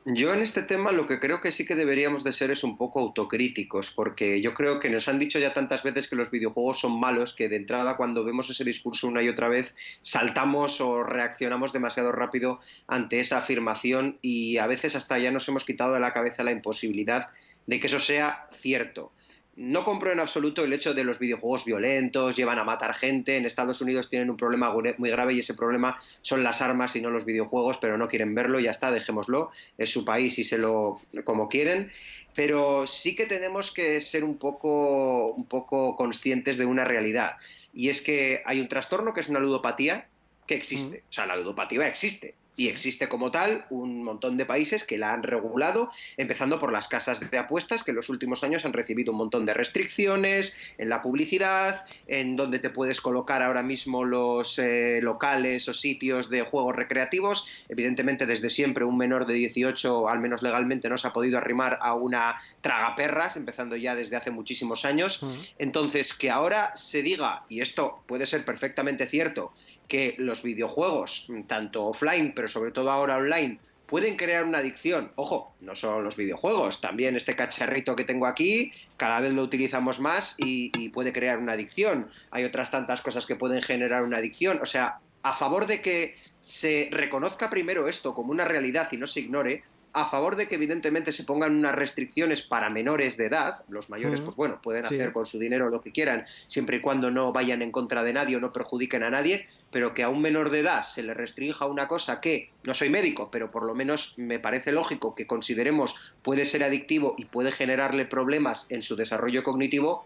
Yo en este tema lo que creo que sí que deberíamos de ser es un poco autocríticos, porque yo creo que nos han dicho ya tantas veces que los videojuegos son malos que de entrada cuando vemos ese discurso una y otra vez saltamos o reaccionamos demasiado rápido ante esa afirmación y a veces hasta ya nos hemos quitado de la cabeza la imposibilidad de que eso sea cierto. No compro en absoluto el hecho de los videojuegos violentos, llevan a matar gente. En Estados Unidos tienen un problema muy grave y ese problema son las armas y no los videojuegos, pero no quieren verlo, ya está, dejémoslo. Es su país y se lo como quieren. Pero sí que tenemos que ser un poco, un poco conscientes de una realidad. Y es que hay un trastorno que es una ludopatía que existe. O sea, la ludopatía existe y existe como tal un montón de países que la han regulado, empezando por las casas de apuestas, que en los últimos años han recibido un montón de restricciones en la publicidad, en donde te puedes colocar ahora mismo los eh, locales o sitios de juegos recreativos. Evidentemente, desde siempre un menor de 18, al menos legalmente, no se ha podido arrimar a una tragaperras, empezando ya desde hace muchísimos años. Entonces, que ahora se diga, y esto puede ser perfectamente cierto, que los videojuegos, tanto offline, pero sobre todo ahora online, pueden crear una adicción. Ojo, no solo los videojuegos, también este cacharrito que tengo aquí, cada vez lo utilizamos más y, puede crear una adicción. Hay otras tantas cosas que pueden generar una adicción. O sea, a favor de que se reconozca primero esto como una realidad y no se ignore, a favor de que evidentemente se pongan unas restricciones para menores de edad, los mayores pues bueno, pueden hacer con su dinero lo que quieran, siempre y cuando no vayan en contra de nadie o no perjudiquen a nadie, pero que a un menor de edad se le restrinja una cosa que, no soy médico, pero por lo menos me parece lógico que consideremos puede ser adictivo y puede generarle problemas en su desarrollo cognitivo,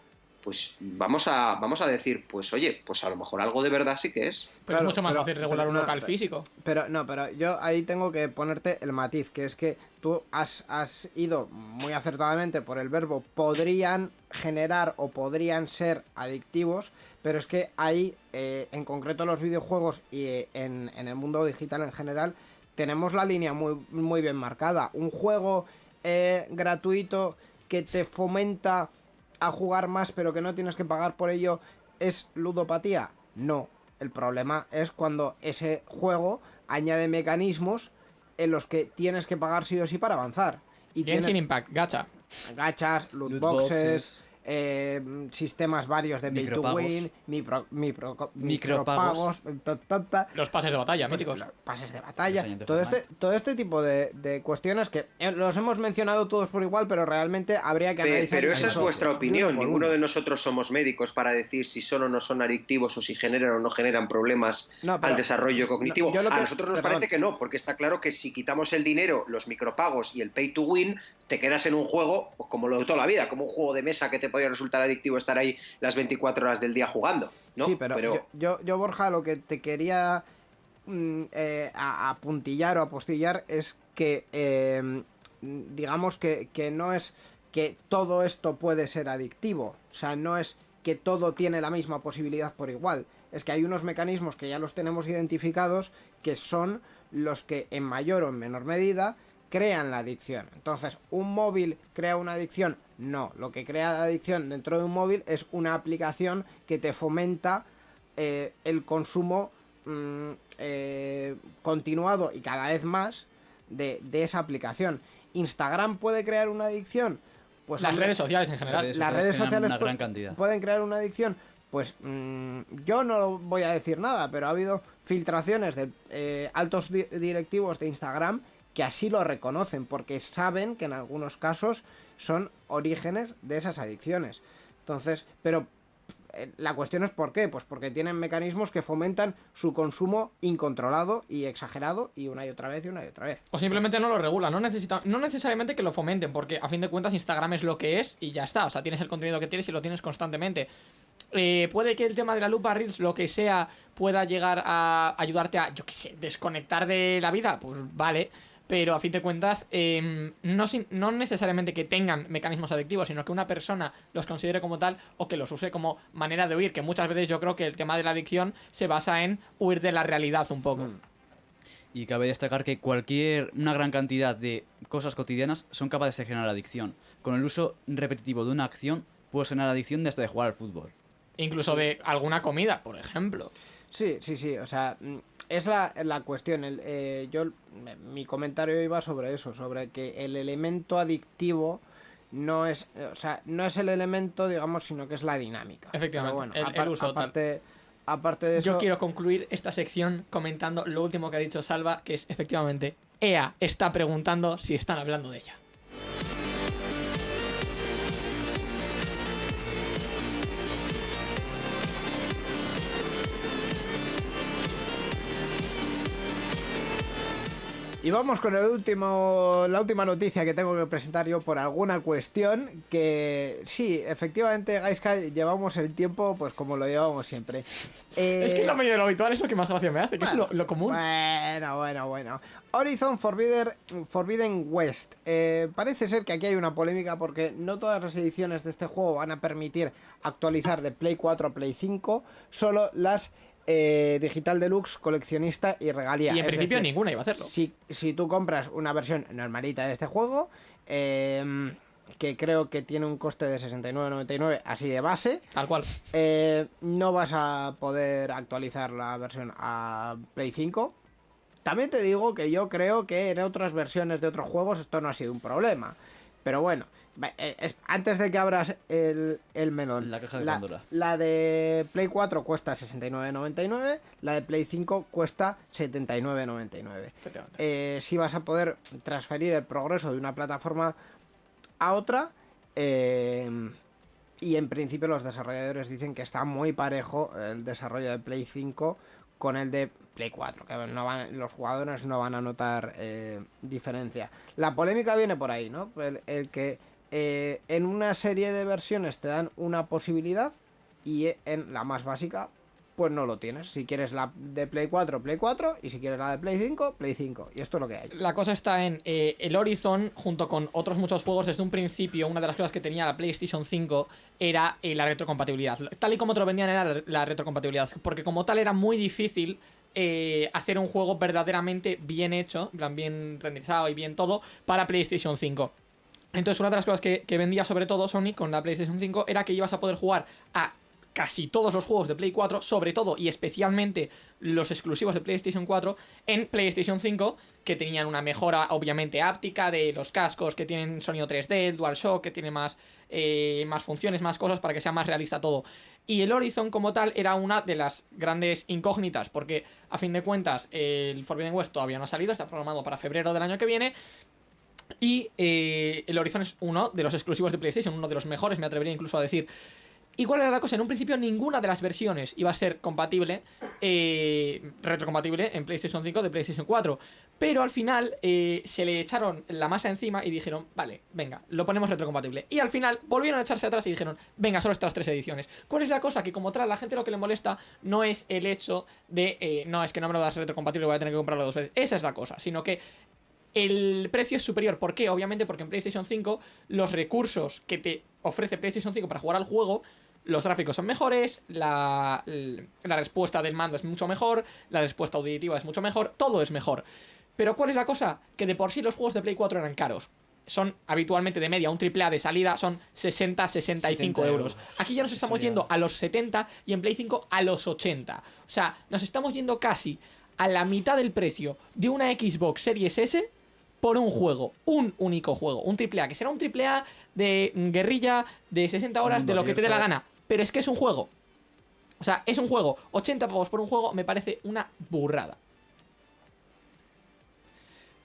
pues vamos a, vamos a decir, pues oye, pues a lo mejor algo de verdad sí que es. Pero es mucho más fácil regular un local físico. Pero no, pero yo ahí tengo que ponerte el matiz, que es que tú has, has ido muy acertadamente por el verbo podrían generar o podrían ser adictivos, pero es que ahí, eh, en concreto los videojuegos y eh, en, en, el mundo digital en general, tenemos la línea muy, muy bien marcada. Un juego eh, gratuito que te fomenta a jugar más pero que no tienes que pagar por ello es ludopatía? No. El problema es cuando ese juego añade mecanismos en los que tienes que pagar sí o sí para avanzar. Y sin Impact, gacha. Gachas, loot, boxes, eh, sistemas varios de pay to win, micropagos, los pases de batalla, míticos. Los pases de batalla, todo este, todo este tipo de, cuestiones que eh, los hemos mencionado todos por igual, pero realmente habría que analizar. Pero, esa es vuestra opinión. Ninguno de nosotros somos médicos para decir si son o no son adictivos o si generan o no generan problemas al desarrollo cognitivo. a nosotros nos parece que no, porque está claro que si quitamos el dinero, los micropagos y el pay to win, te quedas en un juego pues, como lo de toda la vida, como un juego de mesa que te puede resultar adictivo estar ahí las 24 horas del día jugando. ¿no? Sí, pero, Yo, yo, Borja, lo que te quería mm, eh, apuntillar o apostillar es que, em, digamos que, que no es que todo esto puede ser adictivo. O sea, no es que todo tiene la misma posibilidad por igual. Es que hay unos mecanismos que ya los tenemos identificados que son los que en mayor o en menor medida crean la adicción. Entonces, ¿un móvil crea una adicción? No, lo que crea la adicción dentro de un móvil es una aplicación que te fomenta eh, el consumo mm, eh, continuado y cada vez más de, esa aplicación. ¿Instagram puede crear una adicción? Pues las redes sociales en general. Las redes sociales, pueden crear una adicción. Pues mm, yo no voy a decir nada, pero ha habido filtraciones de eh, altos directivos de Instagram que así lo reconocen, porque saben que en algunos casos son orígenes de esas adicciones. Entonces, pero eh, la cuestión es por qué, pues porque tienen mecanismos que fomentan su consumo incontrolado y exagerado y una y otra vez y una y otra vez. O simplemente no lo regulan, no, necesitan, no necesariamente que lo fomenten, porque a fin de cuentas Instagram es lo que es y ya está, o sea, tienes el contenido que tienes y lo tienes constantemente. Eh, puede que el tema de la lupa Reels, lo que sea, pueda llegar a ayudarte a, yo qué sé, desconectar de la vida, pues vale pero a fin de cuentas em, no, no, necesariamente que tengan mecanismos adictivos, sino que una persona los considere como tal o que los use como manera de huir, que muchas veces yo creo que el tema de la adicción se basa en huir de la realidad un poco. Mm. Y cabe destacar que cualquier, una gran cantidad de cosas cotidianas son capaces de generar adicción. Con el uso repetitivo de una acción puede generar adicción desde de jugar al fútbol. Incluso de alguna comida, por ejemplo. Sí, sí, sí, o sea, es la, la cuestión. El, eh, yo, mi comentario iba sobre eso, sobre que el elemento adictivo no es, o sea, no es el elemento, digamos, sino que es la dinámica. Efectivamente, Pero el- tal. aparte, aparte de eso, Yo quiero concluir esta sección comentando lo último que ha dicho Salva, que es efectivamente EA está preguntando si están hablando de ella. Y vamos con el último, la última noticia que tengo que presentar yo por alguna cuestión que sí, efectivamente, Gaiska, llevamos el tiempo pues como lo llevamos siempre. Eh, Es que es lo medio de lo habitual, es lo que más gracia me hace, que bueno, es lo, lo común. Bueno, bueno, bueno. Horizon Forbidden, Forbidden West. Eh, parece ser que aquí hay una polémica porque no todas las ediciones de este juego van a permitir actualizar de Play 4 a Play 5, solo las eh, Digital Deluxe, coleccionista y regalía. y en Es principio decir, ninguna iba a hacerlo. si, si tú compras una versión normalita de este juego, eh, que creo que tiene un coste de 69.99 así de base, Tal cual. eh, no vas a poder actualizar la versión a Play 5. También te digo que yo creo que en otras versiones de otros juegos esto no ha sido un problema. Pero bueno, antes de que abras el, el melón, La caja de la, Pandora. la de Play 4 cuesta 69.99, la de Play 5 cuesta 79.99 Efectivamente. eh, si vas a poder transferir el progreso de una plataforma a otra. eh, y en principio los desarrolladores dicen que está muy parejo el desarrollo de Play 5 con el de Play 4, que no van, los jugadores no van a notar eh, diferencia. La polémica viene por ahí, ¿no? El, el que eh, en una serie de versiones te dan una posibilidad y en la más básica pues no lo tienes. Si quieres la de Play 4, Play 4, y si quieres la de Play 5, Play 5. Y esto es lo que hay. La cosa está en eh, el Horizon, junto con otros muchos juegos, desde un principio, una de las cosas que tenía la PlayStation 5 era eh, la retrocompatibilidad. Tal y como te lo vendían era la, retrocompatibilidad, porque como tal era muy difícil eh, hacer un juego verdaderamente bien hecho, bien renderizado y bien todo, para PlayStation 5. Entonces, una de las cosas que, vendía sobre todo Sony con la PlayStation 5 era que ibas a poder jugar a casi todos los juegos de Play 4, sobre todo y especialmente los exclusivos de PlayStation 4, en PlayStation 5, que tenían una mejora obviamente áptica de los cascos, que tienen sonido 3D, el DualShock, que tiene más, eh, más funciones, más cosas para que sea más realista todo. Y el Horizon como tal era una de las grandes incógnitas, porque a fin de cuentas el Forbidden West todavía no ha salido, está programado para febrero del año que viene, y eh, el Horizon es uno de los exclusivos de PlayStation, uno de los mejores, me atrevería incluso a decir. ¿Y cuál era la cosa? En un principio ninguna de las versiones iba a ser compatible, eh, retrocompatible en PlayStation 5 de PlayStation 4. Pero al final eh, se le echaron la masa encima y dijeron, vale, venga, lo ponemos retrocompatible. Y al final volvieron a echarse atrás y dijeron, venga, solo estas tres ediciones. ¿Cuál es la cosa? Que como tal, la gente lo que le molesta no es el hecho de, eh, no, es que no me lo das retrocompatible, voy a tener que comprarlo dos veces. Esa es la cosa, sino que el precio es superior. ¿Por qué? Obviamente porque en PlayStation 5 los recursos que te ofrece PlayStation 5 para jugar al juego, los gráficos son mejores, la, la respuesta del mando es mucho mejor, la respuesta auditiva es mucho mejor, todo es mejor. Pero ¿cuál es la cosa? Que de por sí los juegos de Play 4 eran caros. Son habitualmente de media, un AAA de salida son 60, 65 70 euros. euros. Aquí ya nos estamos Sería- yendo a los 70 y en Play 5 a los 80. O sea, nos estamos yendo casi a la mitad del precio de una Xbox Series S por un juego, un único juego, un AAA, que será un AAA de mm, guerrilla de 60 horas, de Mundo lo que te dé la gana, pero es que es un juego. O sea, es un juego, 80 pavos por un juego me parece una burrada.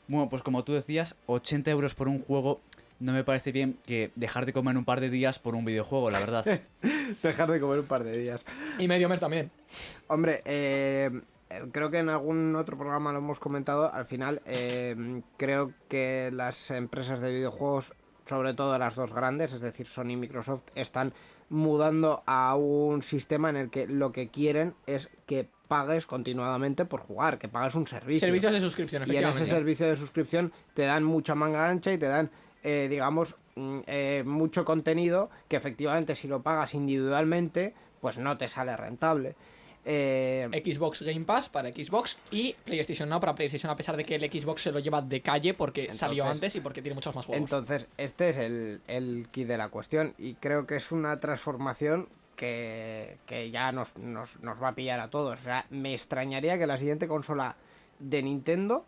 Bueno, pues como tú decías, 80 euros por un juego no me parece bien que dejar de comer un par de días por un videojuego, la verdad. Dejar de comer un par de días. Y medio mes también. Hombre, eh, creo que en algún otro programa lo hemos comentado. Al final, eh, creo que las empresas de videojuegos, sobre todo las dos grandes, es decir, Sony y Microsoft, están mudando a un sistema en el que lo que quieren es que pagues continuadamente por jugar, que pagues un servicio. Servicios de suscripción, Y en efectivamente. ese servicio de suscripción te dan mucha manga ancha y te dan, eh, digamos, mm, eh, mucho contenido que efectivamente si lo pagas individualmente, pues no te sale rentable. Eh, Xbox Game Pass para Xbox y PlayStation Now para PlayStation, a pesar de que el Xbox se lo lleva de calle porque salió antes y porque tiene muchos más juegos. entonces, este es el, el key de la cuestión y creo que es una transformación que, que ya nos, nos, nos va a pillar a todos. O sea, me extrañaría que la siguiente consola de Nintendo,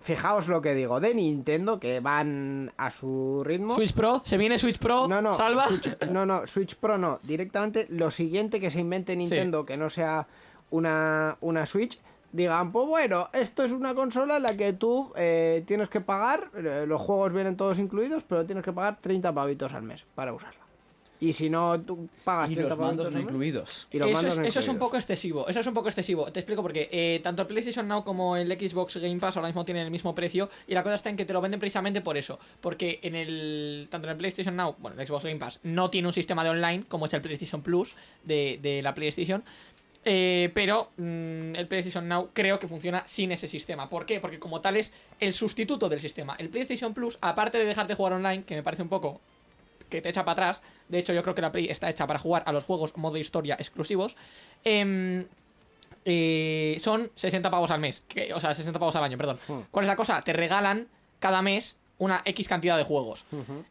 fijaos lo que digo, de Nintendo, que van a su ritmo. Switch Pro, se viene Switch Pro, No, no, salva. Switch- no, no, Switch Pro no. Directamente lo siguiente que se invente Nintendo, que no sea una, una Switch, digan, pues bueno, esto es una consola en la que tú eh, tienes que pagar, eh, los juegos vienen todos incluidos, pero tienes que pagar 30 pavitos al mes para usarla. Y si no, tú pagas Y 30 los mandos no incluidos. y los Eso mandos es, no eso es un poco excesivo, eso es un poco excesivo. Te explico por qué. Eh, tanto el PlayStation Now como el Xbox Game Pass ahora mismo tienen el mismo precio y la cosa está en que te lo venden precisamente por eso. Porque en el tanto en el PlayStation Now, bueno, el Xbox Game Pass no tiene un sistema de online como es el PlayStation Plus de, de la PlayStation. Eh, pero mm, el PlayStation Now creo que funciona sin ese sistema. ¿Por qué? Porque como tal es el sustituto del sistema. El PlayStation Plus, aparte de dejarte jugar online, que me parece un poco que te echa para atrás. De hecho, yo creo que la Play está hecha para jugar a los juegos modo historia exclusivos. em, eh, son 60 pavos al mes. que- o sea, 60 pavos al año, perdón. Hmm. ¿Cuál es la cosa? Te regalan cada mes una X cantidad de juegos.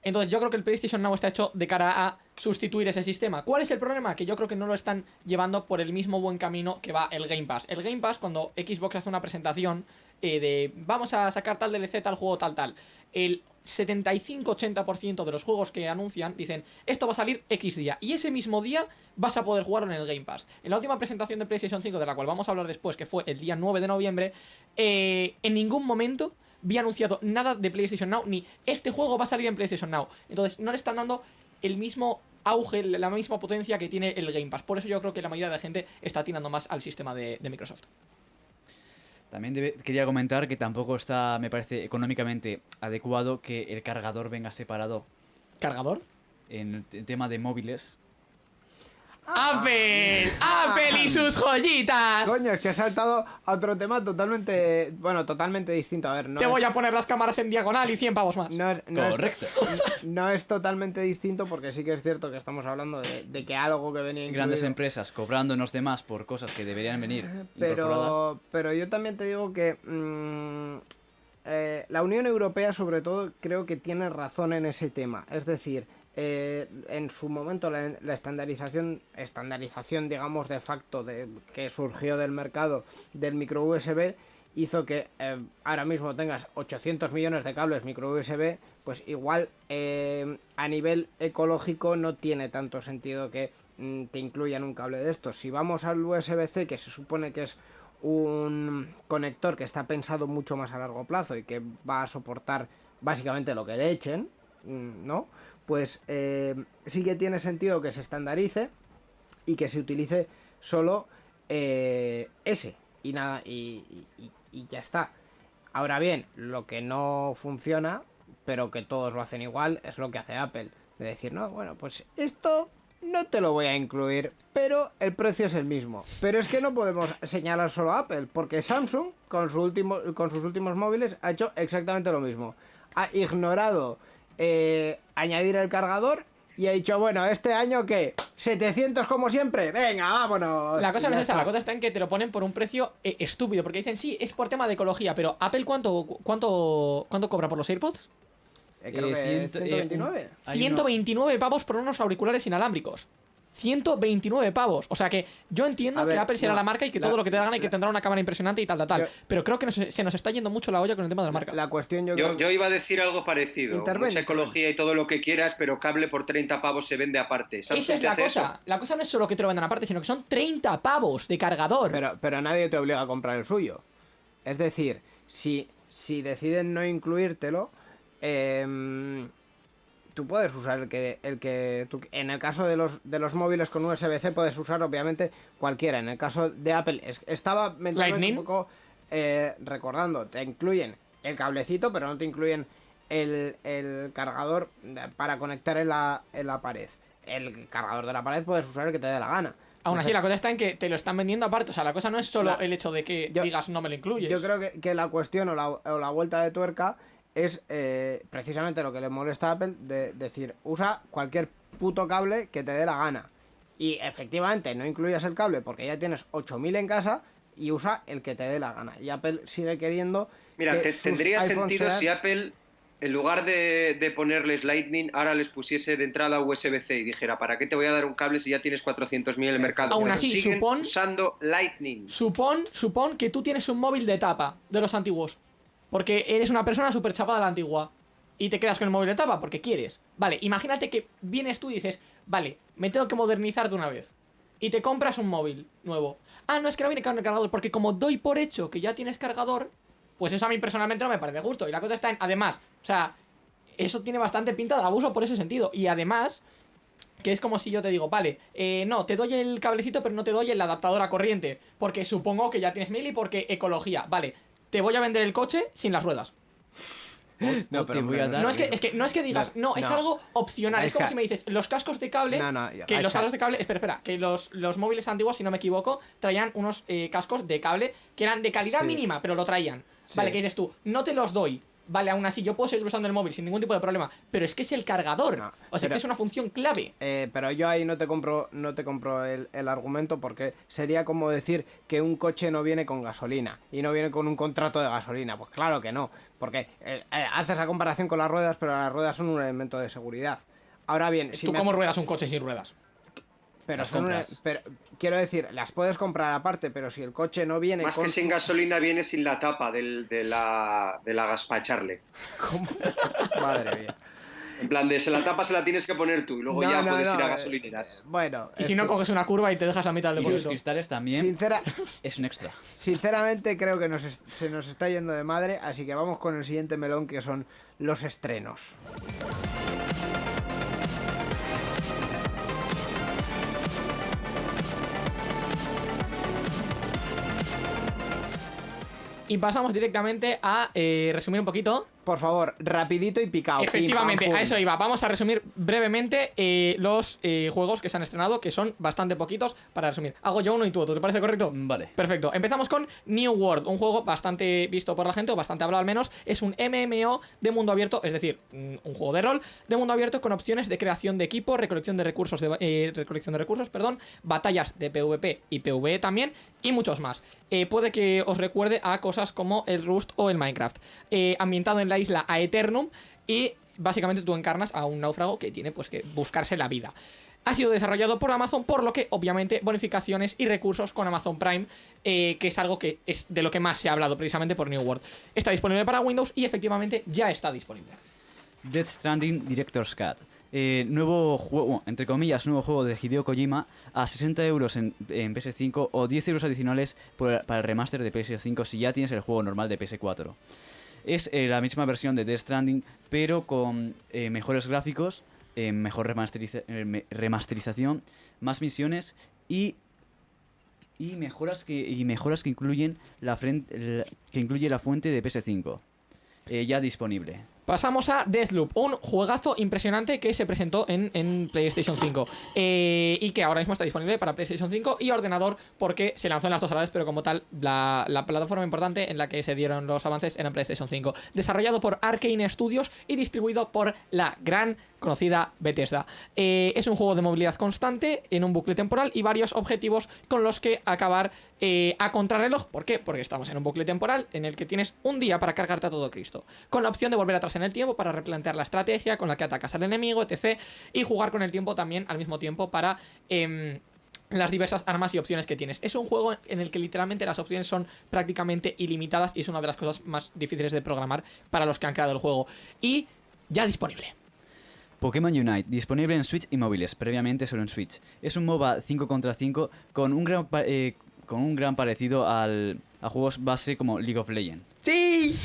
Entonces yo creo que el PlayStation Now está hecho de cara a sustituir ese sistema. ¿Cuál es el problema? Que yo creo que no lo están llevando por el mismo buen camino que va el Game Pass. El Game Pass, cuando Xbox hace una presentación eh, de vamos a sacar tal DLC, tal juego, tal, tal, el 75-80% de los juegos que anuncian dicen esto va a salir X día y ese mismo día vas a poder jugarlo en el Game Pass. En la última presentación de PlayStation 5, de la cual vamos a hablar después, que fue el día 9 de noviembre, eh, en ningún momento vi anunciado nada de PlayStation Now, ni este juego va a salir en PlayStation Now. Entonces no le están dando el mismo auge, la misma potencia que tiene el Game Pass. Por eso yo creo que la mayoría de la gente está tirando más al sistema de, de Microsoft. También debe- quería comentar que tampoco está, me parece, económicamente adecuado que el cargador venga separado ¿Cargador? en el tema de móviles. ¡Apple! ¡Apple y sus joyitas! Coño, es que he saltado a otro tema totalmente, bueno, totalmente distinto. A ver, no Te es- voy a poner las cámaras en diagonal y 100 pavos más. No es, no es- Correcto. no es totalmente distinto porque sí que es cierto que estamos hablando de, de que algo que venía Grandes incluido- empresas cobrándonos de más por cosas que deberían venir incorporadas. pero, pero yo también te digo que mm, eh, la Unión Europea sobre todo creo que tiene razón en ese tema. Es decir, eh, en su momento la, la estandarización, estandarización digamos de facto de, que surgió del mercado del micro USB hizo que eh, ahora mismo tengas 800 millones de cables micro USB, pues igual eh, a nivel ecológico no tiene tanto sentido que mm, te incluyan un cable de estos. Si vamos al USB-C, que se supone que es un conector que está pensado mucho más a largo plazo y que va a soportar básicamente lo que le echen, mm, ¿no? Pues eh, sí que tiene sentido que se estandarice y que se utilice solo eh, ese y nada y, y- ya está. Ahora bien, lo que no funciona, pero que todos lo hacen igual, es lo que hace Apple. De decir, no, bueno, pues esto no te lo voy a incluir, pero el precio es el mismo. Pero es que no podemos señalar solo a Apple, porque Samsung, con sus últimos móviles, ha hecho exactamente lo mismo. Ha ignorado eh, añadir el cargador y ha dicho, bueno, este año que 700 como siempre, venga, vámonos. La cosa no es esa, la cosa está en que te lo ponen por un precio eh, estúpido, porque dicen, sí, es por tema de ecología, pero Apple cuánto, cuánto, cuánto cobra por los AirPods? Eh, creo Eh, que ciento- eh, 129. Hay uno- 129 pavos por unos auriculares inalámbricos. 129 pavos. O sea que yo entiendo ver, que Apple será no, la marca y que la- todo lo que te hagan y que la- tendrá una cámara impresionante y tal, tal, tal. Yo- Pero creo que nos- se nos está yendo mucho la olla con el tema de la marca. La cuestión yo, Yo, creo yo iba a decir algo parecido. Mucha ecología y todo lo que quieras, pero cable por 30 pavos se vende aparte. Samsung Esa es la cosa. eso. La cosa no es solo que te lo vendan aparte, sino que son 30 pavos de cargador. Pero, pero nadie te obliga a comprar el suyo. Es decir, si, si deciden no incluírtelo, em, tú puedes usar el que, el que tú- en el caso de los, de los móviles con USB-C puedes usar obviamente cualquiera. En el caso de Apple es- estaba mentalmente un poco eh, recordando, te incluyen el cablecito, pero no te incluyen el, el cargador para conectar en la, en la pared. El cargador de la pared puedes usar el que te dé la gana. Aún así, la cosa está en que te lo están vendiendo aparte. O sea, la cosa no es solo La- el hecho de que Yo- digas no me lo incluyes. Yo creo que, que la cuestión o la, o la vuelta de tuerca es eh, precisamente lo que le molesta a Apple de decir, usa cualquier puto cable que te dé la gana. Y efectivamente no incluyas el cable porque ya tienes 8000 en casa y usa el que te dé la gana. Y Apple sigue queriendo... Mira, que te- sus tendría sentido sean- si Apple en lugar de, de ponerles Lightning, ahora les pusiese de entrada USB-C y dijera, ¿para qué te voy a dar un cable si ya tienes 400.000 en el mercado? Aún Pero así, siguen supón- usando Lightning. Supón, supón que tú tienes un móvil de tapa de los antiguos. Porque eres una persona súper chapada de la antigua. Y te quedas con el móvil de tapa porque quieres. Vale, imagínate que vienes tú y dices, vale, me tengo que modernizar de una vez. Y te compras un móvil nuevo. Ah, no es que no viene con el cargador. Porque como doy por hecho que ya tienes cargador, pues eso a mí personalmente no me parece justo. Y la cosa está en, además, o sea, eso tiene bastante pinta de abuso por ese sentido. Y además, que es como si yo te digo, vale, eh, no, te doy el cablecito, pero no te doy el adaptador a corriente. Porque supongo que ya tienes mil y porque ecología. Vale, te voy a vender el coche sin las ruedas. No, pero voy a no dar- No es que, es que, no es que digas, no, es No. algo opcional. Es Es como que- si me dices, los cascos de cable. No, no, que los cascos de cable. Espera, espera. Que los, los móviles antiguos, si no me equivoco, traían unos eh, cascos de cable que eran de calidad Sí. mínima, pero lo traían. Sí. Vale, que dices tú, no te los doy. Vale, aún así, yo puedo seguir usando el móvil sin ningún tipo de problema. Pero es que es el cargador. No, o sea, pero- que es una función clave. Eh, pero yo ahí no te compro, no te compro el, el argumento porque sería como decir que un coche no viene con gasolina y no viene con un contrato de gasolina. Pues claro que no, porque eh, eh, haces la comparación con las ruedas, pero las ruedas son un elemento de seguridad. Ahora bien, si ¿Tú me cómo hace- ruedas un coche sin ruedas? Pero las son una- pero quiero decir, las puedes comprar aparte, pero si el coche no viene Más con que sin gasolina viene sin la tapa del- de la, de la gas para echarle. ¿Cómo? Madre mía. En plan de, se la tapa se la tienes que poner tú y luego No, ya no, puedes no, ir a eh, gasolineras. Bueno, Y si no coges una curva y te dejas la mitad del Y los cristales también sincera, es un extra. Sinceramente creo que nos es- se nos está yendo de madre, así que vamos con el siguiente melón que son los estrenos. Y pasamos directamente a eh, resumir un poquito Por favor, rapidito y picado. Efectivamente, pim, pam, a eso iba. Vamos a resumir brevemente eh, los eh, juegos que se han estrenado, que son bastante poquitos para resumir. Hago yo uno y tú otro, ¿te parece correcto? Vale. Perfecto. Empezamos con New World, un juego bastante visto por la gente, o bastante hablado al menos. Es un MMO de mundo abierto, es decir, mm, un juego de rol de mundo abierto con opciones de creación de equipo, recolección de recursos, de, eh, recolección de recursos, perdón, batallas de PvP y PvE también, y muchos más. Eh, puede que os recuerde a cosas como el Rust o el Minecraft. Eh, ambientado en la isla Aeternum y básicamente tú encarnas a un náufrago que tiene pues que buscarse la vida. Ha sido desarrollado por Amazon, por lo que obviamente bonificaciones y recursos con Amazon Prime, eh, que es algo que es de lo que más se ha hablado precisamente por New World. Está disponible para Windows y efectivamente ya está disponible. Death Stranding Director's Cut. Eh, nuevo juego, entre comillas, nuevo juego de Hideo Kojima a 60 euros en, en PS5 o 10 euros adicionales para el remaster de PS5 si ya tienes el juego normal de PS4. Es eh, la misma versión de Death Stranding, pero con eh, mejores gráficos, eh, mejor remasteriza- remasterización, más misiones y y mejoras que y mejoras que incluyen la fren- el- que incluye la fuente de PS5 eh, ya disponible. Pasamos a Deathloop, un juegazo impresionante que se presentó en, PlayStation 5 eh, y que ahora mismo está disponible para PlayStation 5 y ordenador porque se lanzó en las dos a la vez, pero como tal, la, la plataforma importante en la que se dieron los avances era PlayStation 5. Desarrollado por Arkane Studios y distribuido por la gran conocida Bethesda. Eh, es un juego de movilidad constante en un bucle temporal y varios objetivos con los que acabar eh, a contrarreloj. ¿Por qué? Porque estamos en un bucle temporal en el que tienes un día para cargarte a todo Cristo, con la opción de volver atrás en el tiempo para replantear la estrategia con la que atacas al enemigo, etc. Y jugar con el tiempo también al mismo tiempo para... em, las diversas armas y opciones que tienes. Es un juego en el que literalmente las opciones son prácticamente ilimitadas y es una de las cosas más difíciles de programar para los que han creado el juego. Y ya disponible. Pokémon Unite, disponible en Switch y móviles, previamente solo en Switch. Es un MOBA 5 contra 5 con un gran, eh, con un gran parecido al, a juegos base como League of Legends. ¡Sí!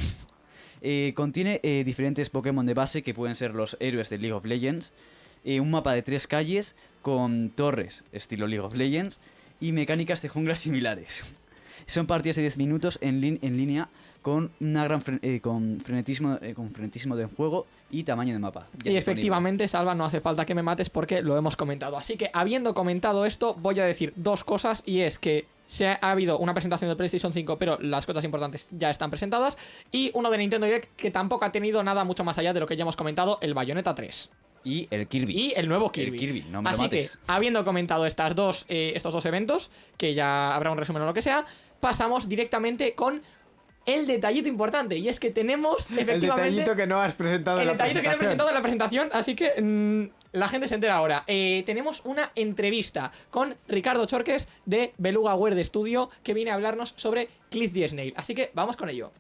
Eh, contiene eh, diferentes Pokémon de base que pueden ser los héroes de League of Legends, eh, un mapa de tres calles con torres estilo League of Legends y mecánicas de junglas similares. Son partidas de 10 minutos en, línea con una gran fre- eh, con frenetismo eh, con frenetismo de juego y tamaño de mapa. Y efectivamente, Salva, no hace falta que me mates porque lo hemos comentado. Así que, habiendo comentado esto, voy a decir dos cosas y es que se ha, ha habido una presentación del PlayStation 5, pero las cosas importantes ya están presentadas. Y uno de Nintendo Direct que tampoco ha tenido nada mucho más allá de lo que ya hemos comentado, el Bayonetta 3. Y el Kirby. Y el nuevo Kirby. El Kirby, no me Así que, habiendo comentado estas dos, eh, estos dos eventos, que ya habrá un resumen o lo que sea, pasamos directamente con el detallito importante. Y es que tenemos El efectivamente. detallito que no has presentado el en la detallito que no he presentación. presentado en la presentación, así que mm, la gente se entera ahora. Eh, tenemos una entrevista con Ricardo Chorques de Beluga Word Studio que viene a hablarnos sobre Cliff the Snail. Así que vamos con ello.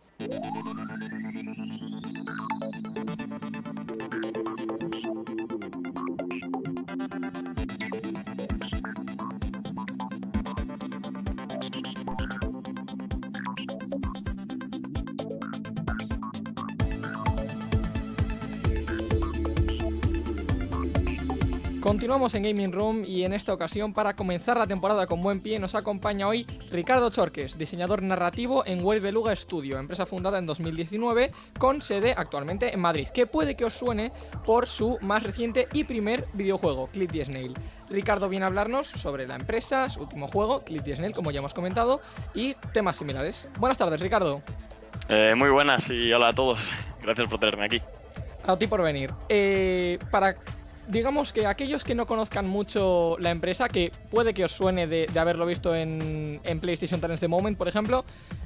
Continuamos en Gaming Room y en esta ocasión para comenzar la temporada con buen pie nos acompaña hoy Ricardo Chorques, diseñador narrativo en Web Beluga Studio, empresa fundada en 2019 con sede actualmente en Madrid, que puede que os suene por su más reciente y primer videojuego, Clip the Snail. Ricardo viene a hablarnos sobre la empresa, su último juego, Clip the Snail, como ya hemos comentado, y temas similares. Buenas tardes, Ricardo. Eh, muy buenas y hola a todos. Gracias por tenerme aquí. A ti por venir. Eh, para, digamos que aquellos que no conozcan mucho la empresa, que puede que os suene de, haberlo visto en, PlayStation Talents The Moment, por ejemplo,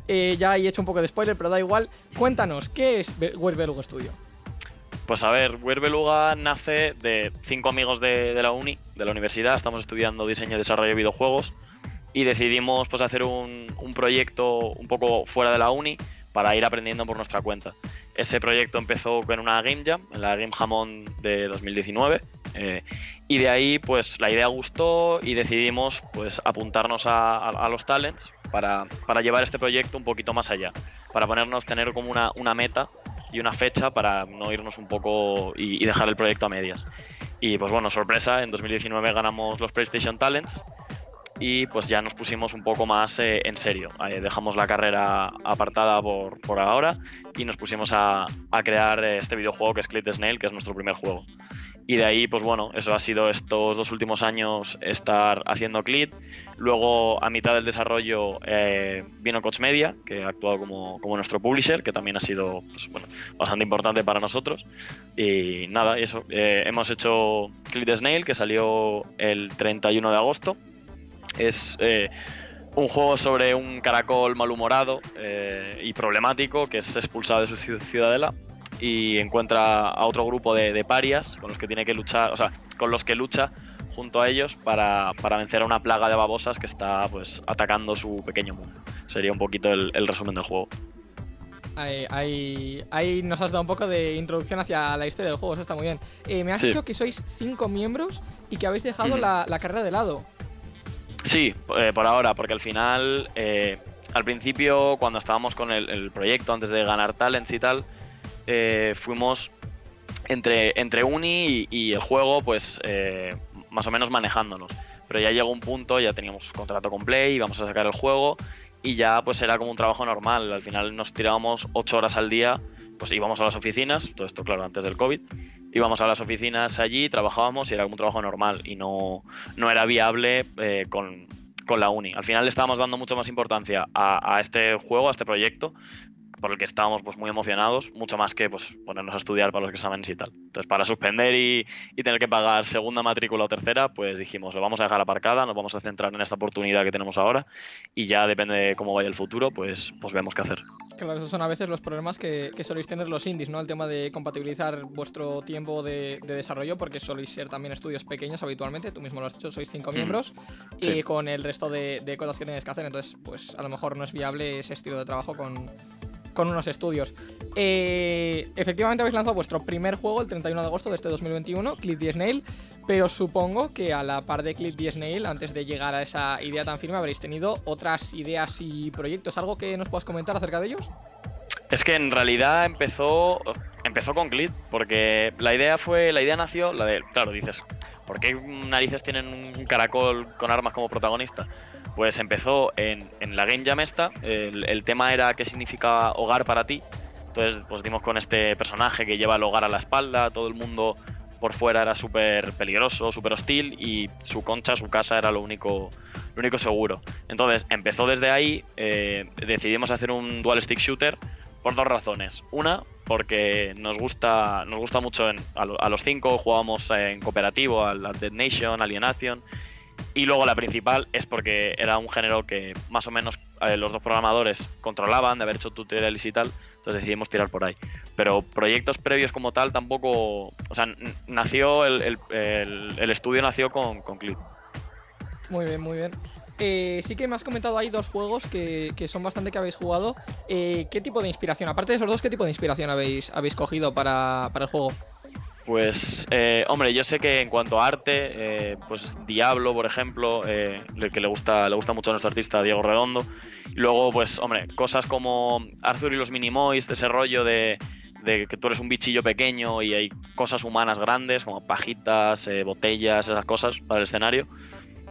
eh, ya he hecho un poco de spoiler, pero da igual. Cuéntanos, ¿qué es Be- Web Beluga Studio? Pues a ver, Weir Beluga nace de cinco amigos de, la uni, de la universidad. Estamos estudiando diseño y desarrollo de videojuegos y decidimos pues hacer un proyecto un poco fuera de la uni para ir aprendiendo por nuestra cuenta. Ese proyecto empezó con una Game Jam, en la Game Jamón de 2019, eh, y de ahí pues la idea gustó y decidimos pues apuntarnos a, los talents para, para llevar este proyecto un poquito más allá, para ponernos, tener como una, una meta y una fecha para no irnos un poco y, y dejar el proyecto a medias. Y pues bueno, sorpresa, en 2019 ganamos los PlayStation Talents y pues ya nos pusimos un poco más eh, en serio. Eh, dejamos la carrera apartada por, por ahora y nos pusimos a, a crear eh, este videojuego que es Clip the Snail, que es nuestro primer juego. Y de ahí, pues bueno, eso ha sido estos dos últimos años estar haciendo Clip. Luego, a mitad del desarrollo, eh, vino Coach Media, que ha actuado como, como nuestro publisher, que también ha sido pues, bueno, bastante importante para nosotros. Y nada, eso. eh, hemos hecho Clip the Snail, que salió el 31 de agosto. Es eh, un juego sobre un caracol malhumorado eh, y problemático que es expulsado de su ciu- ciudadela y encuentra a otro grupo de, de parias con los que tiene que luchar, o sea, con los que lucha junto a ellos para, para vencer a una plaga de babosas que está pues atacando su pequeño mundo. Sería un poquito el, el resumen del juego. Ahí, ahí, ahí nos has dado un poco de introducción hacia la historia del juego, eso está muy bien. Eh, me has Sí. dicho que sois cinco miembros y que habéis dejado la carrera de lado. Sí, eh, por ahora, porque al final, eh, al principio, cuando estábamos con el, proyecto, antes de ganar talents y tal, eh, fuimos entre, entre uni y, y el juego, pues eh, más o menos manejándonos. Pero ya llegó un punto, ya teníamos contrato con Play, íbamos a sacar el juego y ya pues era como un trabajo normal. Al final nos tirábamos ocho horas al día, pues íbamos a las oficinas, todo esto claro antes del COVID, íbamos a las oficinas allí, trabajábamos y era un trabajo normal y no, no era viable eh, con, con la uni. Al final le estábamos dando mucho más importancia a, a este juego, a este proyecto, por el que estábamos pues muy emocionados, mucho más que pues ponernos a estudiar para los exámenes y tal. Entonces, para suspender y, y tener que pagar segunda matrícula o tercera, pues dijimos, lo vamos a dejar aparcada, nos vamos a centrar en esta oportunidad que tenemos ahora y ya depende de cómo vaya el futuro, pues, pues vemos qué hacer. Claro, esos son a veces los problemas que, que soléis tener los indies, ¿no? El tema de compatibilizar vuestro tiempo de, de desarrollo, porque soléis ser también estudios pequeños habitualmente, tú mismo lo has dicho, sois cinco miembros, y con el resto de, de cosas que tenéis que hacer, entonces, pues a lo mejor no es viable ese estilo de trabajo con, con unos estudios. Eh, efectivamente habéis lanzado vuestro primer juego el 31 de agosto de este 2021, Clip the Snail, pero supongo que a la par de Clip the Snail, antes de llegar a esa idea tan firme, habréis tenido otras ideas y proyectos. ¿Algo que nos puedas comentar acerca de ellos? Es que en realidad empezó empezó con Glit, porque la idea fue, la idea nació, la de, claro, dices, ¿por qué narices tienen un caracol con armas como protagonista? Pues empezó en, en la Game Jam esta, el, tema era qué significa hogar para ti, entonces pues dimos con este personaje que lleva el hogar a la espalda, todo el mundo por fuera era súper peligroso, súper hostil y su concha, su casa era lo único, lo único seguro. Entonces empezó desde ahí, eh, decidimos hacer un dual stick shooter por dos razones. Una, porque nos gusta, nos gusta mucho a, lo- a los cinco, jugábamos en cooperativo, al Dead Nation, Alienation, Y luego la principal es porque era un género que más o menos eh, los dos programadores controlaban de haber hecho tutoriales y tal, entonces decidimos tirar por ahí. Pero proyectos previos como tal tampoco... O sea, nació, el- el estudio nació con, con Clip. Muy bien, muy bien. Eh, sí que me has comentado ahí dos juegos que, que son bastante que habéis jugado. Eh, ¿Qué tipo de inspiración? Aparte de esos dos, ¿qué tipo de inspiración habéis, habéis cogido para, para el juego? Pues, eh, hombre, yo sé que en cuanto a arte, eh, pues Diablo, por ejemplo, eh, que le gusta, le gusta mucho a nuestro artista Diego Redondo. Luego, pues, hombre, cosas como Arthur y los Minimoys, de ese rollo de, de que tú eres un bichillo pequeño y hay cosas humanas grandes, como pajitas, eh, botellas, esas cosas para el escenario.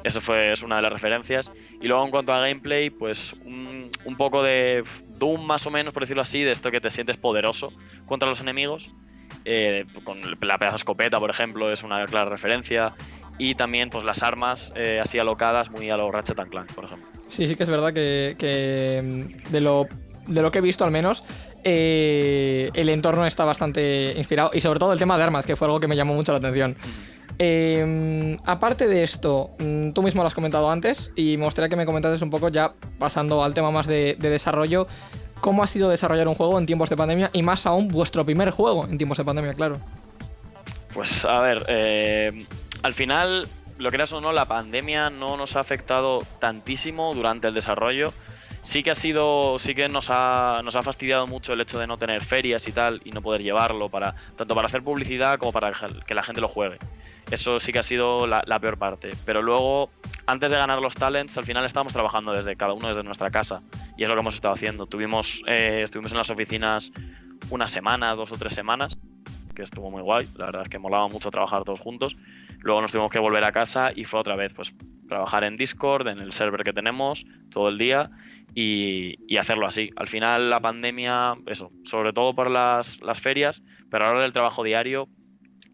Eso fue, es una de las referencias. Y luego en cuanto a gameplay, pues un, un poco de Doom más o menos, por decirlo así, de esto que te sientes poderoso contra los enemigos. Eh, con la pedazo escopeta, por ejemplo, es una clara referencia. Y también pues las armas eh, así alocadas, muy a lo Ratchet and Clank, por ejemplo. Sí, sí que es verdad que, que, mm, de, lo, de lo que he visto al menos, eh, el entorno está bastante inspirado. Y sobre todo el tema de armas, que fue algo que me llamó mucho la atención. Eh, aparte de esto, mm, tú mismo lo has comentado antes y me gustaría que me comentases un poco ya pasando al tema más de, de desarrollo, cómo ha sido desarrollar un juego en tiempos de pandemia y más aún vuestro primer juego en tiempos de pandemia, claro. Pues a ver, eh, al final, lo creas o no, la pandemia no nos ha afectado tantísimo durante el desarrollo. Sí que ha sido, sí que nos ha, nos ha fastidiado mucho el hecho de no tener ferias y tal y no poder llevarlo para tanto para hacer publicidad como para que la gente lo juegue. Eso sí que ha sido la, peor parte. Pero luego, antes de ganar los talents, al final estábamos trabajando desde cada uno desde nuestra casa y es lo que hemos estado haciendo. Tuvimos, eh, estuvimos en las oficinas unas semanas, dos o tres semanas, que estuvo muy guay. La verdad es que molaba mucho trabajar todos juntos. Luego nos tuvimos que volver a casa y fue otra vez, pues, trabajar en Discord, en el server que tenemos, todo el día y, hacerlo así. Al final la pandemia, eso, sobre todo por las, las ferias, pero ahora del trabajo diario,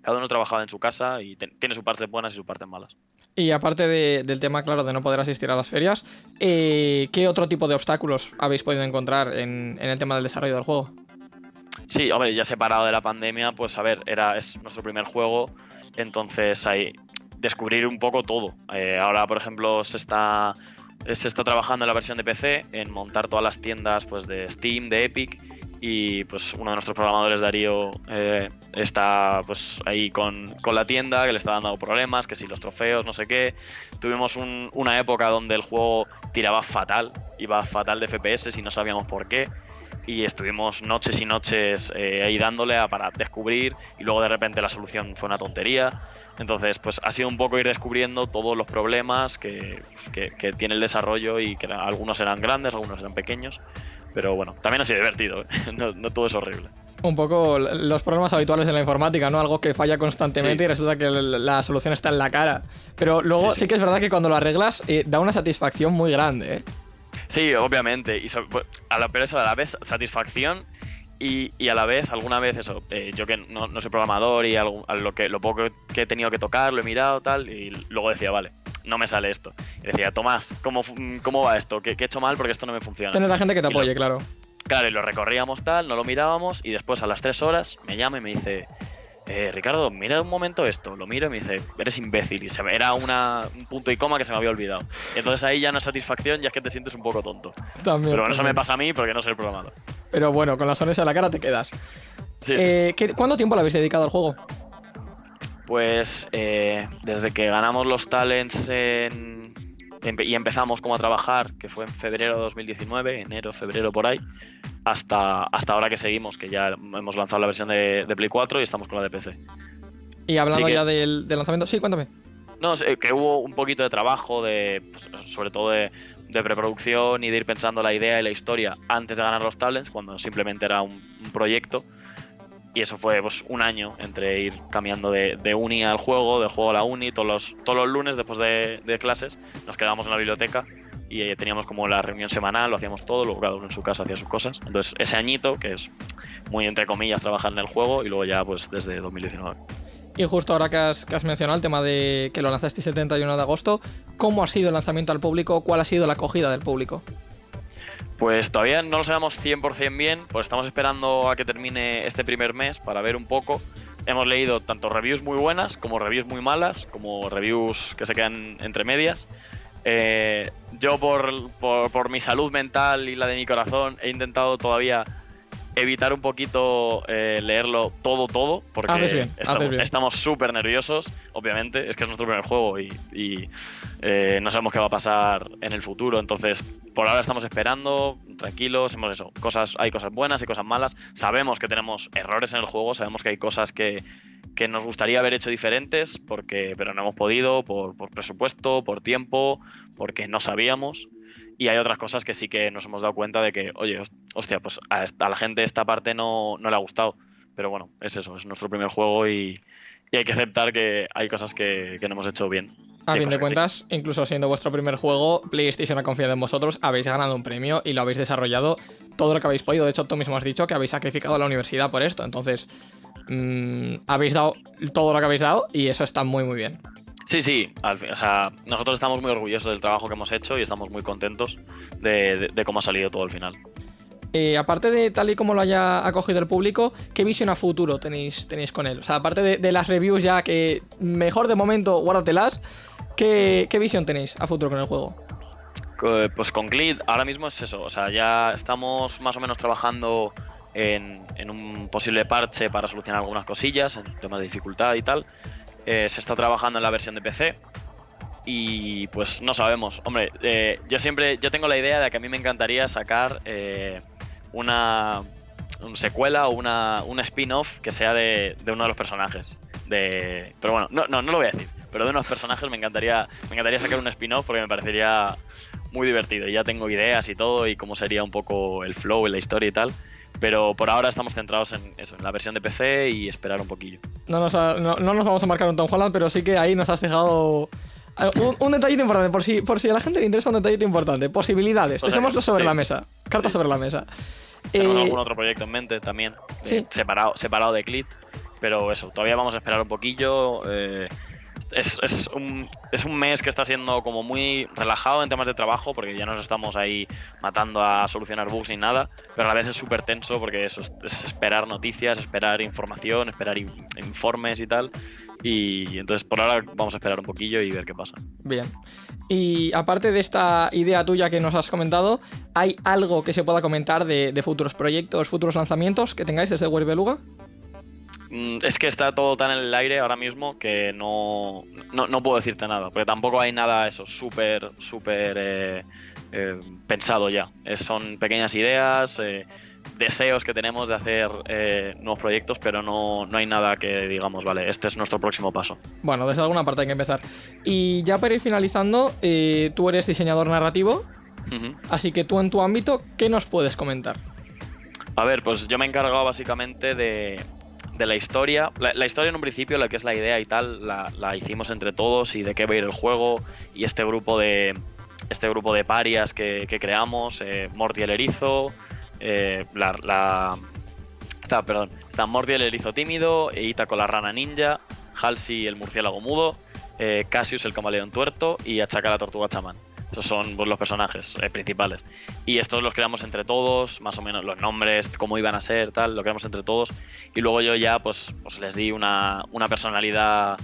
cada uno trabajaba en su casa y te- tiene sus partes buenas y sus partes malas. Y aparte de- del tema, claro, de no poder asistir a las ferias, eh, ¿qué otro tipo de obstáculos habéis podido encontrar en, en el tema del desarrollo del juego? Sí, hombre, ya separado de la pandemia, pues a ver, era, es nuestro primer juego, entonces hay descubrir un poco todo. Eh, ahora, por ejemplo, se está, se está trabajando en la versión de PC, en montar todas las tiendas pues, de Steam, de Epic, y pues uno de nuestros programadores, Darío, eh, está pues ahí con, con la tienda, que le está dando problemas, que si los trofeos, no sé qué. Tuvimos un- una época donde el juego tiraba fatal, iba fatal de FPS y no sabíamos por qué y estuvimos noches y noches eh, ahí dándole para descubrir y luego de repente la solución fue una tontería. Entonces, pues ha sido un poco ir descubriendo todos los problemas que, que- tiene el desarrollo y que algunos eran grandes, algunos eran pequeños. Pero bueno, también ha sido divertido, ¿eh? no, no todo es horrible. Un poco los problemas habituales de la informática, ¿no? Algo que falla constantemente Sí. y resulta que la solución está en la cara. Pero luego Sí, sí, sí. que es verdad que cuando lo arreglas eh, da una satisfacción muy grande, ¿eh? Sí, obviamente. Y so- pues, a la, pero eso, a la vez satisfacción y, y a la vez, alguna vez eso, eh, yo que no, no soy programador y algo- a lo, que, lo poco que he tenido que tocar, lo he mirado tal, y luego decía, vale, no me sale esto. Y decía, Tomás, ¿cómo, cómo va esto? ¿Qué, qué he hecho mal? Porque esto no me funciona. Tienes la gente que te lo- apoye, claro. Claro, y lo recorríamos tal, no lo mirábamos y después a las tres horas me llama y me dice, eh, Ricardo, mira un momento esto. Lo miro y me dice, eres imbécil. Y se era una, un punto y coma que se me había olvidado. Y entonces ahí ya no es satisfacción, ya es que te sientes un poco tonto. También. Pero eso me también. pasa a mí porque no soy programador. Pero bueno, con la sonrisa en la cara te quedas. Sí, Eh, ¿qué- ¿Cuánto tiempo le habéis dedicado al juego? Pues eh, desde que ganamos los talents en- y empezamos como a trabajar, que fue en febrero de 2019, enero, febrero por ahí, hasta, hasta ahora que seguimos, que ya hemos lanzado la versión de, de Play 4 y estamos con la de PC. Y hablando que- ya del, del lanzamiento, sí, cuéntame. No, que hubo un poquito de trabajo, de, pues, sobre todo de, de preproducción y de ir pensando la idea y la historia antes de ganar los talents, cuando simplemente era un, un proyecto. Y eso fue pues, un año entre ir cambiando de, de uni al juego, del juego a la uni, todos los, todos los lunes después de, clases nos quedábamos en la biblioteca y eh, teníamos como la reunión semanal, lo hacíamos todo, luego cada uno en su casa hacía sus cosas. Entonces ese añito, que es muy entre comillas trabajar en el juego, y luego ya pues desde 2019. Y justo ahora que has, que has mencionado el tema de que lo lanzaste el 71 de agosto, ¿cómo ha sido el lanzamiento al público? ¿Cuál ha sido la acogida del público? Pues todavía no lo sabemos 100% bien, pues estamos esperando a que termine este primer mes para ver un poco, hemos leído tanto reviews muy buenas como reviews muy malas, como reviews que se quedan entre medias. Eh, yo por, por, por mi salud mental y la de mi corazón he intentado todavía evitar un poquito eh, leerlo todo, todo, porque Haces bien, estamos súper nerviosos, obviamente, es que es nuestro primer juego y, y, eh, no sabemos qué va a pasar en el futuro, entonces por ahora estamos esperando, tranquilos, hemos eso, cosas, hay cosas buenas y cosas malas, sabemos que tenemos errores en el juego, sabemos que hay cosas que, que nos gustaría haber hecho diferentes, porque, pero no hemos podido, por, por presupuesto, por tiempo, porque no sabíamos. Y hay otras cosas que sí que nos hemos dado cuenta de que, oye, hos- hostia, pues a, esta- a la gente esta parte no, no le ha gustado. Pero bueno, es eso, es nuestro primer juego y, y hay que aceptar que hay cosas que, que no hemos hecho bien. A fin de sí. cuentas, incluso siendo vuestro primer juego, PlayStation ha confiado en vosotros, habéis ganado un premio y lo habéis desarrollado todo lo que habéis podido. De hecho, tú mismo has dicho que habéis sacrificado la universidad por esto. Entonces, mm, habéis dado todo lo que habéis dado y eso está muy, muy bien. Sí, sí, al fin- o sea, nosotros estamos muy orgullosos del trabajo que hemos hecho y estamos muy contentos de, de- de cómo ha salido todo al final. Eh, aparte de tal y como lo haya acogido el público, ¿qué visión a futuro tenéis, tenéis con él? O sea, aparte de, de las reviews ya que mejor de momento guárdatelas, ¿qué, ¿qué visión tenéis a futuro con el juego? Pues con Glid ahora mismo es eso, o sea, ya estamos más o menos trabajando en, en un posible parche para solucionar algunas cosillas, en temas de dificultad y tal. Eh, se está trabajando en la versión de PC y pues no sabemos. Hombre, eh, yo siempre, yo tengo la idea de que a mí me encantaría sacar eh, una, un secuela o una, un spin-off que sea de, de uno de los personajes. De, pero bueno, no, no, no lo voy a decir. Pero de unos personajes me encantaría, me encantaría sacar un spin-off porque me parecería muy divertido. Y ya tengo ideas y todo y cómo sería un poco el flow en la historia y tal. Pero por ahora estamos centrados en eso, en la versión de PC y esperar un poquillo. No nos, ha- no, no nos vamos a marcar un Tom Holland, pero sí que ahí nos has dejado eh, un, un detallito importante, por si, por si a la gente le interesa un detallito importante. Posibilidades, dejémoslo sobre sí. la mesa. Cartas Sí. sobre la mesa. Tenemos Eh, algún otro proyecto en mente también, eh, separado, separado de Clit, pero eso, todavía vamos a esperar un poquillo. eh, es, es un, es un mes que está siendo como muy relajado en temas de trabajo, porque ya no nos estamos ahí matando a solucionar bugs ni nada, pero a la vez es súper tenso porque es, es esperar noticias, esperar información, esperar in- informes y tal. Y entonces por ahora vamos a esperar un poquillo y ver qué pasa. Bien. Y aparte de esta idea tuya que nos has comentado, ¿hay algo que se pueda comentar de, de futuros proyectos, futuros lanzamientos que tengáis desde Web Beluga? Mm, Es que está todo tan en el aire ahora mismo que no, no, no puedo decirte nada, porque tampoco hay nada eso súper, súper eh, eh, pensado ya. Son pequeñas ideas, eh, deseos que tenemos de hacer nuevos proyectos, pero no, no hay nada que digamos, vale, este es nuestro próximo paso. Bueno, desde alguna parte hay que empezar. Y ya para ir finalizando, tú eres diseñador narrativo, así que tú en tu ámbito, ¿qué nos puedes comentar? A ver, pues yo me he encargado básicamente de, de la historia. La, historia en un principio, la que es la idea y tal, la, la hicimos entre todos y de qué va a ir el juego y este grupo de este grupo de parias que, que creamos, eh, Morty el erizo, eh, la, la- está, perdón, está Morty el erizo tímido, e Ita con la rana ninja, Halsey el murciélago mudo, eh, Cassius el camaleón tuerto y Achaka la tortuga chamán. Esos son pues, los personajes eh, principales. Y estos los creamos entre todos, más o menos los nombres, cómo iban a ser, tal, lo creamos entre todos. Y luego yo ya pues, pues les di una, una personalidad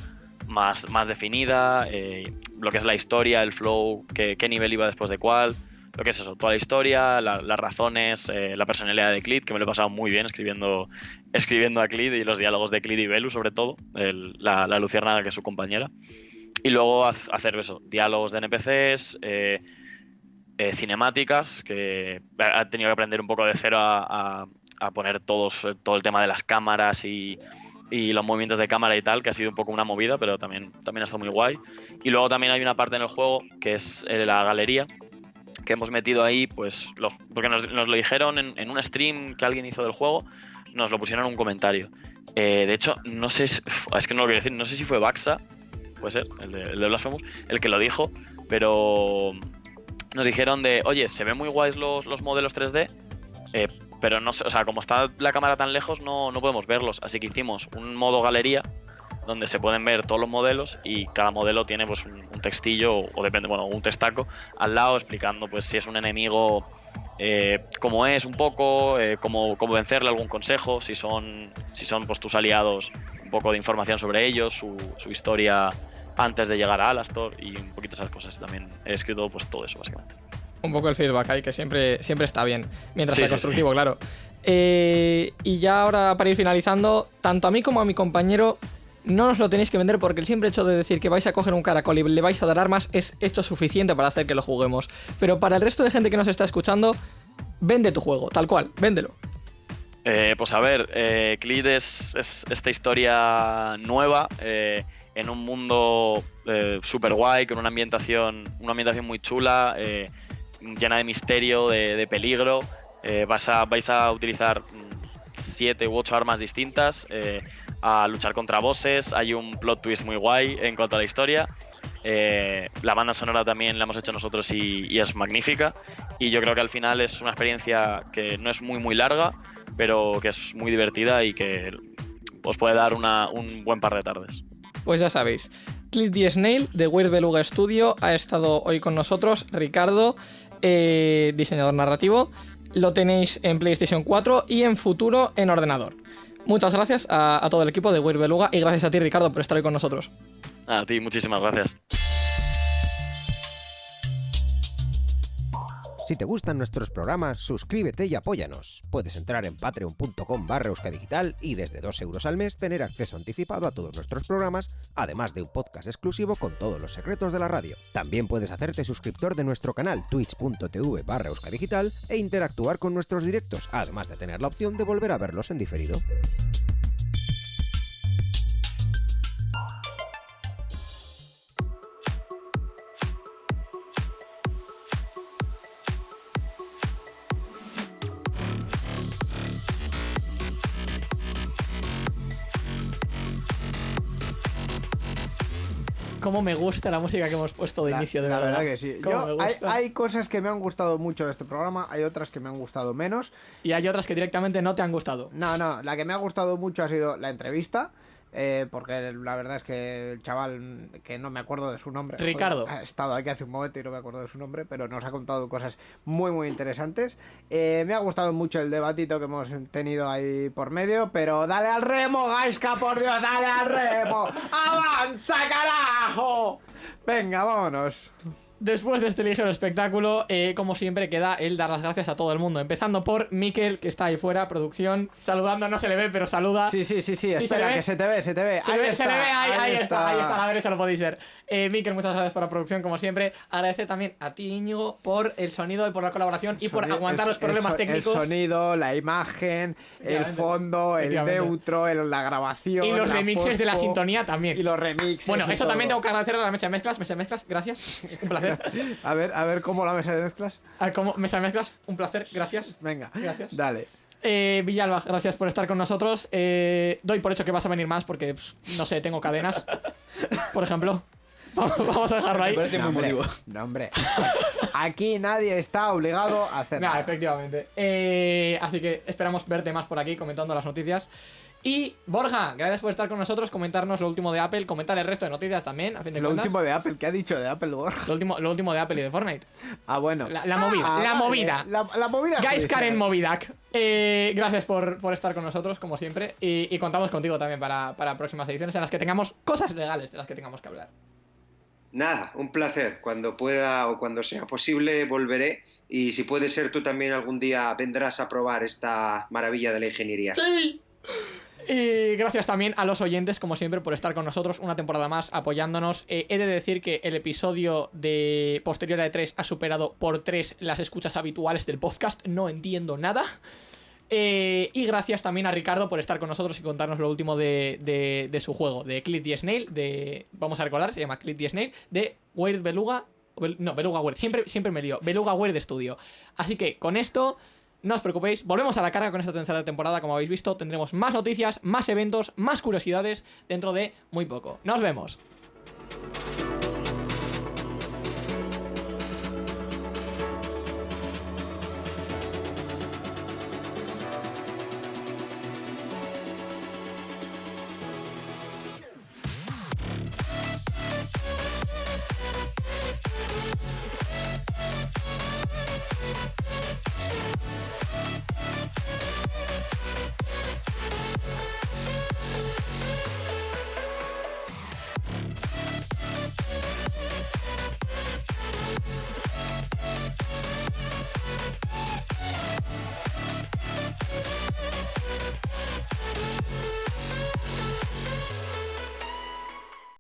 más, más definida, eh, lo que es la historia, el flow, qué, qué nivel iba después de cuál, lo que es eso, toda la historia, la- las razones, eh, la personalidad de Clit, que me lo he pasado muy bien escribiendo, escribiendo a Clit y los diálogos de Clit y Belu sobre todo, el- la, la que es su compañera. Y luego hacer eso, diálogos de NPCs, eh, eh, cinemáticas, que ha tenido que aprender un poco de cero a, a- a poner todos, todo el tema de las cámaras y, y los movimientos de cámara y tal, que ha sido un poco una movida, pero también, también ha estado muy guay. Y luego también hay una parte en el juego que es eh, la galería, que hemos metido ahí, pues, porque nos, lo dijeron en, en un stream que alguien hizo del juego, nos lo pusieron en un comentario. Eh, de hecho, no sé, si- es que no lo quiero decir, no sé si fue Baxa, puede ser, el de, el de Blasphemous, el que lo dijo, pero nos dijeron de, oye, se ven muy guays los, los modelos 3D, eh, pero no o sea, como está la cámara tan lejos, no, no podemos verlos. Así que hicimos un modo galería donde se pueden ver todos los modelos y cada modelo tiene pues un, textillo o, depende, bueno, un textaco al lado explicando pues si es un enemigo eh, cómo es un poco, eh, cómo, cómo vencerle algún consejo, si son, si son pues tus aliados, un poco de información sobre ellos, su, su historia antes de llegar a Alastor y un poquito esas cosas. También he escrito pues todo eso, básicamente. Un poco el feedback ahí, que siempre, siempre está bien. Mientras Sí, sea sí, constructivo, claro. Eh, y ya ahora, para ir finalizando, tanto a mí como a mi compañero, no nos lo tenéis que vender porque el simple hecho de decir que vais a coger un caracol y le vais a dar armas es hecho suficiente para hacer que lo juguemos. Pero para el resto de gente que nos está escuchando, vende tu juego, tal cual, véndelo. Eh, pues a ver, eh, Cleed es, es esta historia nueva eh, en un mundo eh, super guay, con una ambientación, una ambientación muy chula, eh, llena de misterio, de, peligro. Eh, vas a, vais a utilizar mm, siete u ocho armas distintas, a luchar contra bosses. Hay un plot twist muy guay en cuanto a la historia. La banda sonora también la hemos hecho nosotros y, y es magnífica. Y yo creo que al final es una experiencia que no es muy muy larga, pero que es muy divertida y que os puede dar una- un buen par de tardes. Pues ya sabéis, Cliff D. Snail de Weird Beluga Studio ha estado hoy con nosotros. Ricardo, eh, diseñador narrativo. Lo tenéis en PlayStation 4 y en futuro en ordenador. Muchas gracias a, a todo el equipo de Weird Beluga y gracias a ti, Ricardo, por estar hoy con nosotros. A ti, muchísimas gracias. Si te gustan nuestros programas, suscríbete y apóyanos. Puedes entrar en patreon.com barra euskadigital y desde 2 euros al mes tener acceso anticipado a todos nuestros programas, además de un podcast exclusivo con todos los secretos de la radio. También puedes hacerte suscriptor de nuestro canal twitch.tv barra euskadigital e interactuar con nuestros directos, además de tener la opción de volver a verlos en diferido. Cómo me gusta la música que hemos puesto de La- inicio, de la verdad. verdad que sí. Yo- hay, hay cosas que me han gustado mucho de este programa, hay otras que me han gustado menos. Y hay otras que directamente no te han gustado. No, no, la que me ha gustado mucho ha sido la entrevista. Eh, porque la verdad es que el chaval, que no me acuerdo de su nombre. joder, Ricardo. ha estado aquí hace un momento y no me acuerdo de su nombre, pero nos ha contado cosas muy, muy interesantes. Eh, me ha gustado mucho el debatito que hemos tenido ahí por medio, pero dale al remo, Gaiska, por Dios, dale al remo. ¡Avanza, carajo! Venga, vámonos. Después de este ligero espectáculo, eh, como siempre, queda el dar las gracias a todo el mundo. Empezando por Miquel, que está ahí fuera, producción. Saludando, no se le ve, pero saluda. Sí, sí, sí, sí, ¿se espera, ve? que se te ve, se te ve. Se ahí ve, está, se le ve, ahí, ahí está, ahí está, a la derecha lo podéis ver. Eh, Miquel, muchas gracias por la producción, como siempre. Agradecer también a ti, Íñigo, por el sonido y por la colaboración y por aguantar el- los problemas el técnicos. El sonido, la imagen, el fondo, el neutro, la grabación. Y los remixes de la sintonía también. Y los remixes. Bueno, eso todo. también tengo que agradecer a la mesa de mezclas. Mesa de mezclas, gracias. Un placer. A ver, a ver cómo la mesa de mezclas. A ver, ¿cómo? Mesa de mezclas, un placer, gracias. Venga, Gracias. dale. Eh, Villalba, gracias por estar con nosotros. Eh, doy por hecho que vas a venir más porque, pues, no sé, tengo cadenas. Por ejemplo. Vamos a dejarlo ahí. Me parece muy hombre, no, hombre. Aquí nadie está obligado a hacer Nah, nada. efectivamente. Eh, así que esperamos verte más por aquí comentando las noticias. Y Borja, gracias por estar con nosotros, comentarnos lo último de Apple, comentar el resto de noticias también, a fin de Lo cuentas. último de Apple, ¿qué ha dicho de Apple Borja? Lo último, lo último de Apple y de Fortnite. Ah, bueno. La- la movida, la vale, movida. La, la movida. Guys judicial. Karen Movidak. Eh, gracias por, por estar con nosotros, como siempre. Y, y contamos contigo también para, para próximas ediciones en las que tengamos cosas legales de las que tengamos que hablar. Nada, un placer. Cuando pueda o cuando sea posible volveré y si puede ser tú también algún día vendrás a probar esta maravilla de la ingeniería. ¡Sí! Y gracias también a los oyentes, como siempre, por estar con nosotros una temporada más apoyándonos. Eh, he de decir que el episodio de posterior a E3 ha superado por 3 las escuchas habituales del podcast. No entiendo nada. Eh, y gracias también a Ricardo por estar con nosotros y contarnos lo último de, de- su juego, de Clit the Snail, de. Vamos a recordar, se llama Clit the Snail, de Weird Beluga. no, Beluga Weird, siempre, siempre me lío. Beluga Weird Studio. Así que con esto. No os preocupéis, volvemos a la carga con esta tercera temporada, como habéis visto, tendremos más noticias, más eventos, más curiosidades dentro de muy poco. Nos vemos.